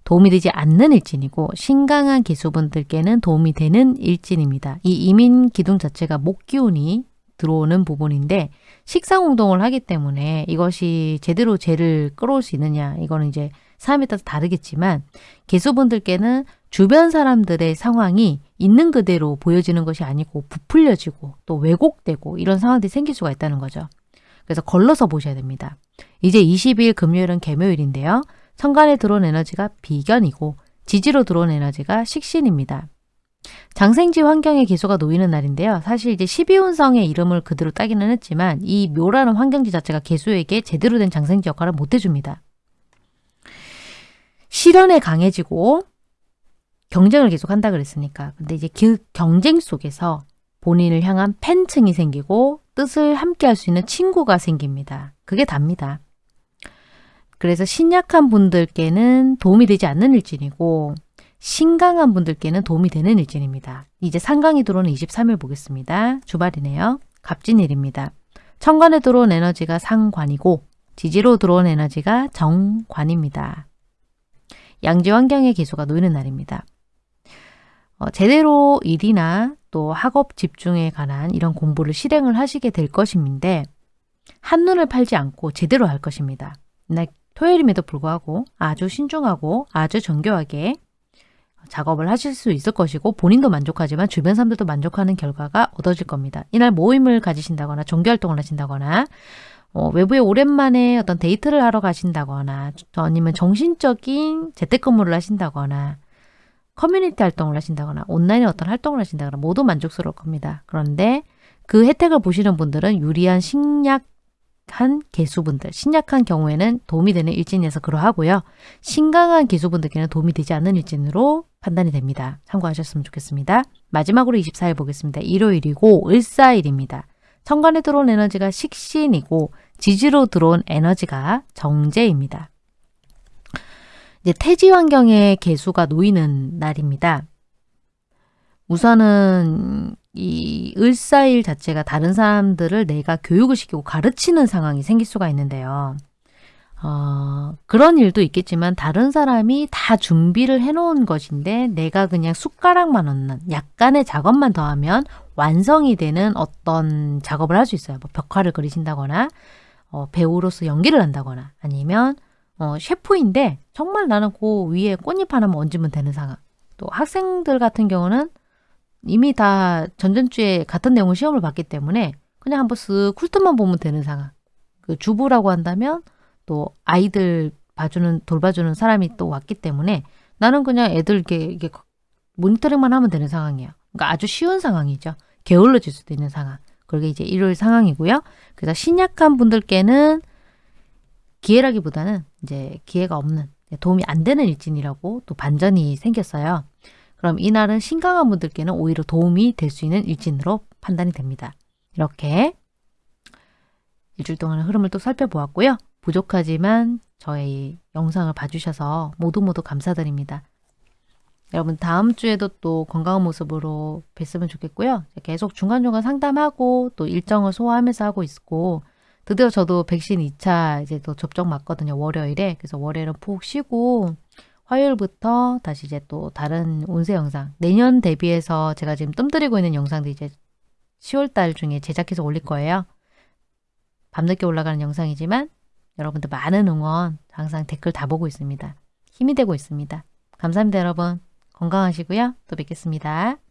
도움이 되지 않는 일진이고 신강한 기수분들께는 도움이 되는 일진입니다. 이 이민 기둥 자체가 목기운이 들어오는 부분인데 식상 운동을 하기 때문에 이것이 제대로 재를 끌어올 수 있느냐 이거는 이제 사람에 따라 다르겠지만 개수분들께는 주변 사람들의 상황이 있는 그대로 보여지는 것이 아니고 부풀려지고 또 왜곡되고 이런 상황들이 생길 수가 있다는 거죠. 그래서 걸러서 보셔야 됩니다. 이제 20일 금요일은 개묘일인데요. 천간에 들어온 에너지가 비견이고 지지로 들어온 에너지가 식신입니다. 장생지 환경의 기소가 놓이는 날인데요. 사실 이제 12운성의 이름을 그대로 따기는 했지만 이 묘라는 환경지 자체가 개수에게 제대로 된 장생지 역할을 못 해줍니다. 실현에 강해지고 경쟁을 계속 한다 그랬으니까. 근데 이제 그 경쟁 속에서 본인을 향한 팬층이 생기고 뜻을 함께 할 수 있는 친구가 생깁니다. 그게 답니다. 그래서 신약한 분들께는 도움이 되지 않는 일진이고 신강한 분들께는 도움이 되는 일진입니다. 이제 상강이 들어오는 23일 보겠습니다. 주말이네요. 갑진일입니다. 천간에 들어온 에너지가 상관이고 지지로 들어온 에너지가 정관입니다. 양지 환경의 기수가 놓이는 날입니다. 어, 제대로 일이나 또 학업 집중에 관한 이런 공부를 실행을 하시게 될 것인데 한눈을 팔지 않고 제대로 할 것입니다. 토요일임에도 불구하고 아주 신중하고 아주 정교하게 작업을 하실 수 있을 것이고 본인도 만족하지만 주변 사람들도 만족하는 결과가 얻어질 겁니다. 이날 모임을 가지신다거나 종교활동을 하신다거나 어, 외부에 오랜만에 어떤 데이트를 하러 가신다거나 아니면 정신적인 재택근무를 하신다거나 커뮤니티 활동을 하신다거나 온라인에 어떤 활동을 하신다거나 모두 만족스러울 겁니다. 그런데 그 혜택을 보시는 분들은 유리한 신약한 계수분들, 신약한 경우에는 도움이 되는 일진에서 그러하고요. 신강한 계수분들께는 도움이 되지 않는 일진으로 판단이 됩니다. 참고하셨으면 좋겠습니다. 마지막으로 24일 보겠습니다. 일요일이고 을사일입니다. 천간에 들어온 에너지가 식신이고 지지로 들어온 에너지가 정제입니다. 이제 태지 환경에 개수가 놓이는 날입니다. 우선은 이 을사일 자체가 다른 사람들을 내가 교육을 시키고 가르치는 상황이 생길 수가 있는데요. 어, 그런 일도 있겠지만 다른 사람이 다 준비를 해놓은 것인데 내가 그냥 숟가락만 얹는 약간의 작업만 더하면 완성이 되는 어떤 작업을 할 수 있어요. 뭐 벽화를 그리신다거나 어, 배우로서 연기를 한다거나 아니면 어, 셰프인데 정말 나는 그 위에 꽃잎 하나만 얹으면 되는 상황. 또 학생들 같은 경우는 이미 다 전전주에 같은 내용을 시험을 봤기 때문에 그냥 한번 쓱 쿨트만 보면 되는 상황. 그 주부라고 한다면 또 아이들 봐주는 돌봐주는 사람이 또 왔기 때문에 나는 그냥 애들 이렇게, 이렇게 모니터링만 하면 되는 상황이에요. 그러니까 아주 쉬운 상황이죠. 게을러질 수도 있는 상황. 그게 이제 일요일 상황이고요. 그래서 신약한 분들께는 기회라기보다는 이제 기회가 없는 도움이 안 되는 일진이라고 또 반전이 생겼어요. 그럼 이날은 신강한 분들께는 오히려 도움이 될 수 있는 일진으로 판단이 됩니다. 이렇게 일주일 동안의 흐름을 또 살펴보았고요. 부족하지만 저의 영상을 봐주셔서 모두 모두 감사드립니다. 여러분 다음 주에도 또 건강한 모습으로 뵀으면 좋겠고요. 계속 중간중간 상담하고 또 일정을 소화하면서 하고 있고 드디어 저도 백신 2차 이제 또 접종 맞거든요. 월요일에. 그래서 월요일은 푹 쉬고 화요일부터 다시 이제 또 다른 운세 영상 내년 대비해서 제가 지금 뜸들이고 있는 영상도 이제 10월달 중에 제작해서 올릴 거예요. 밤늦게 올라가는 영상이지만 여러분들 많은 응원 항상 댓글 다 보고 있습니다. 힘이 되고 있습니다. 감사합니다 여러분. 건강하시고요. 또 뵙겠습니다.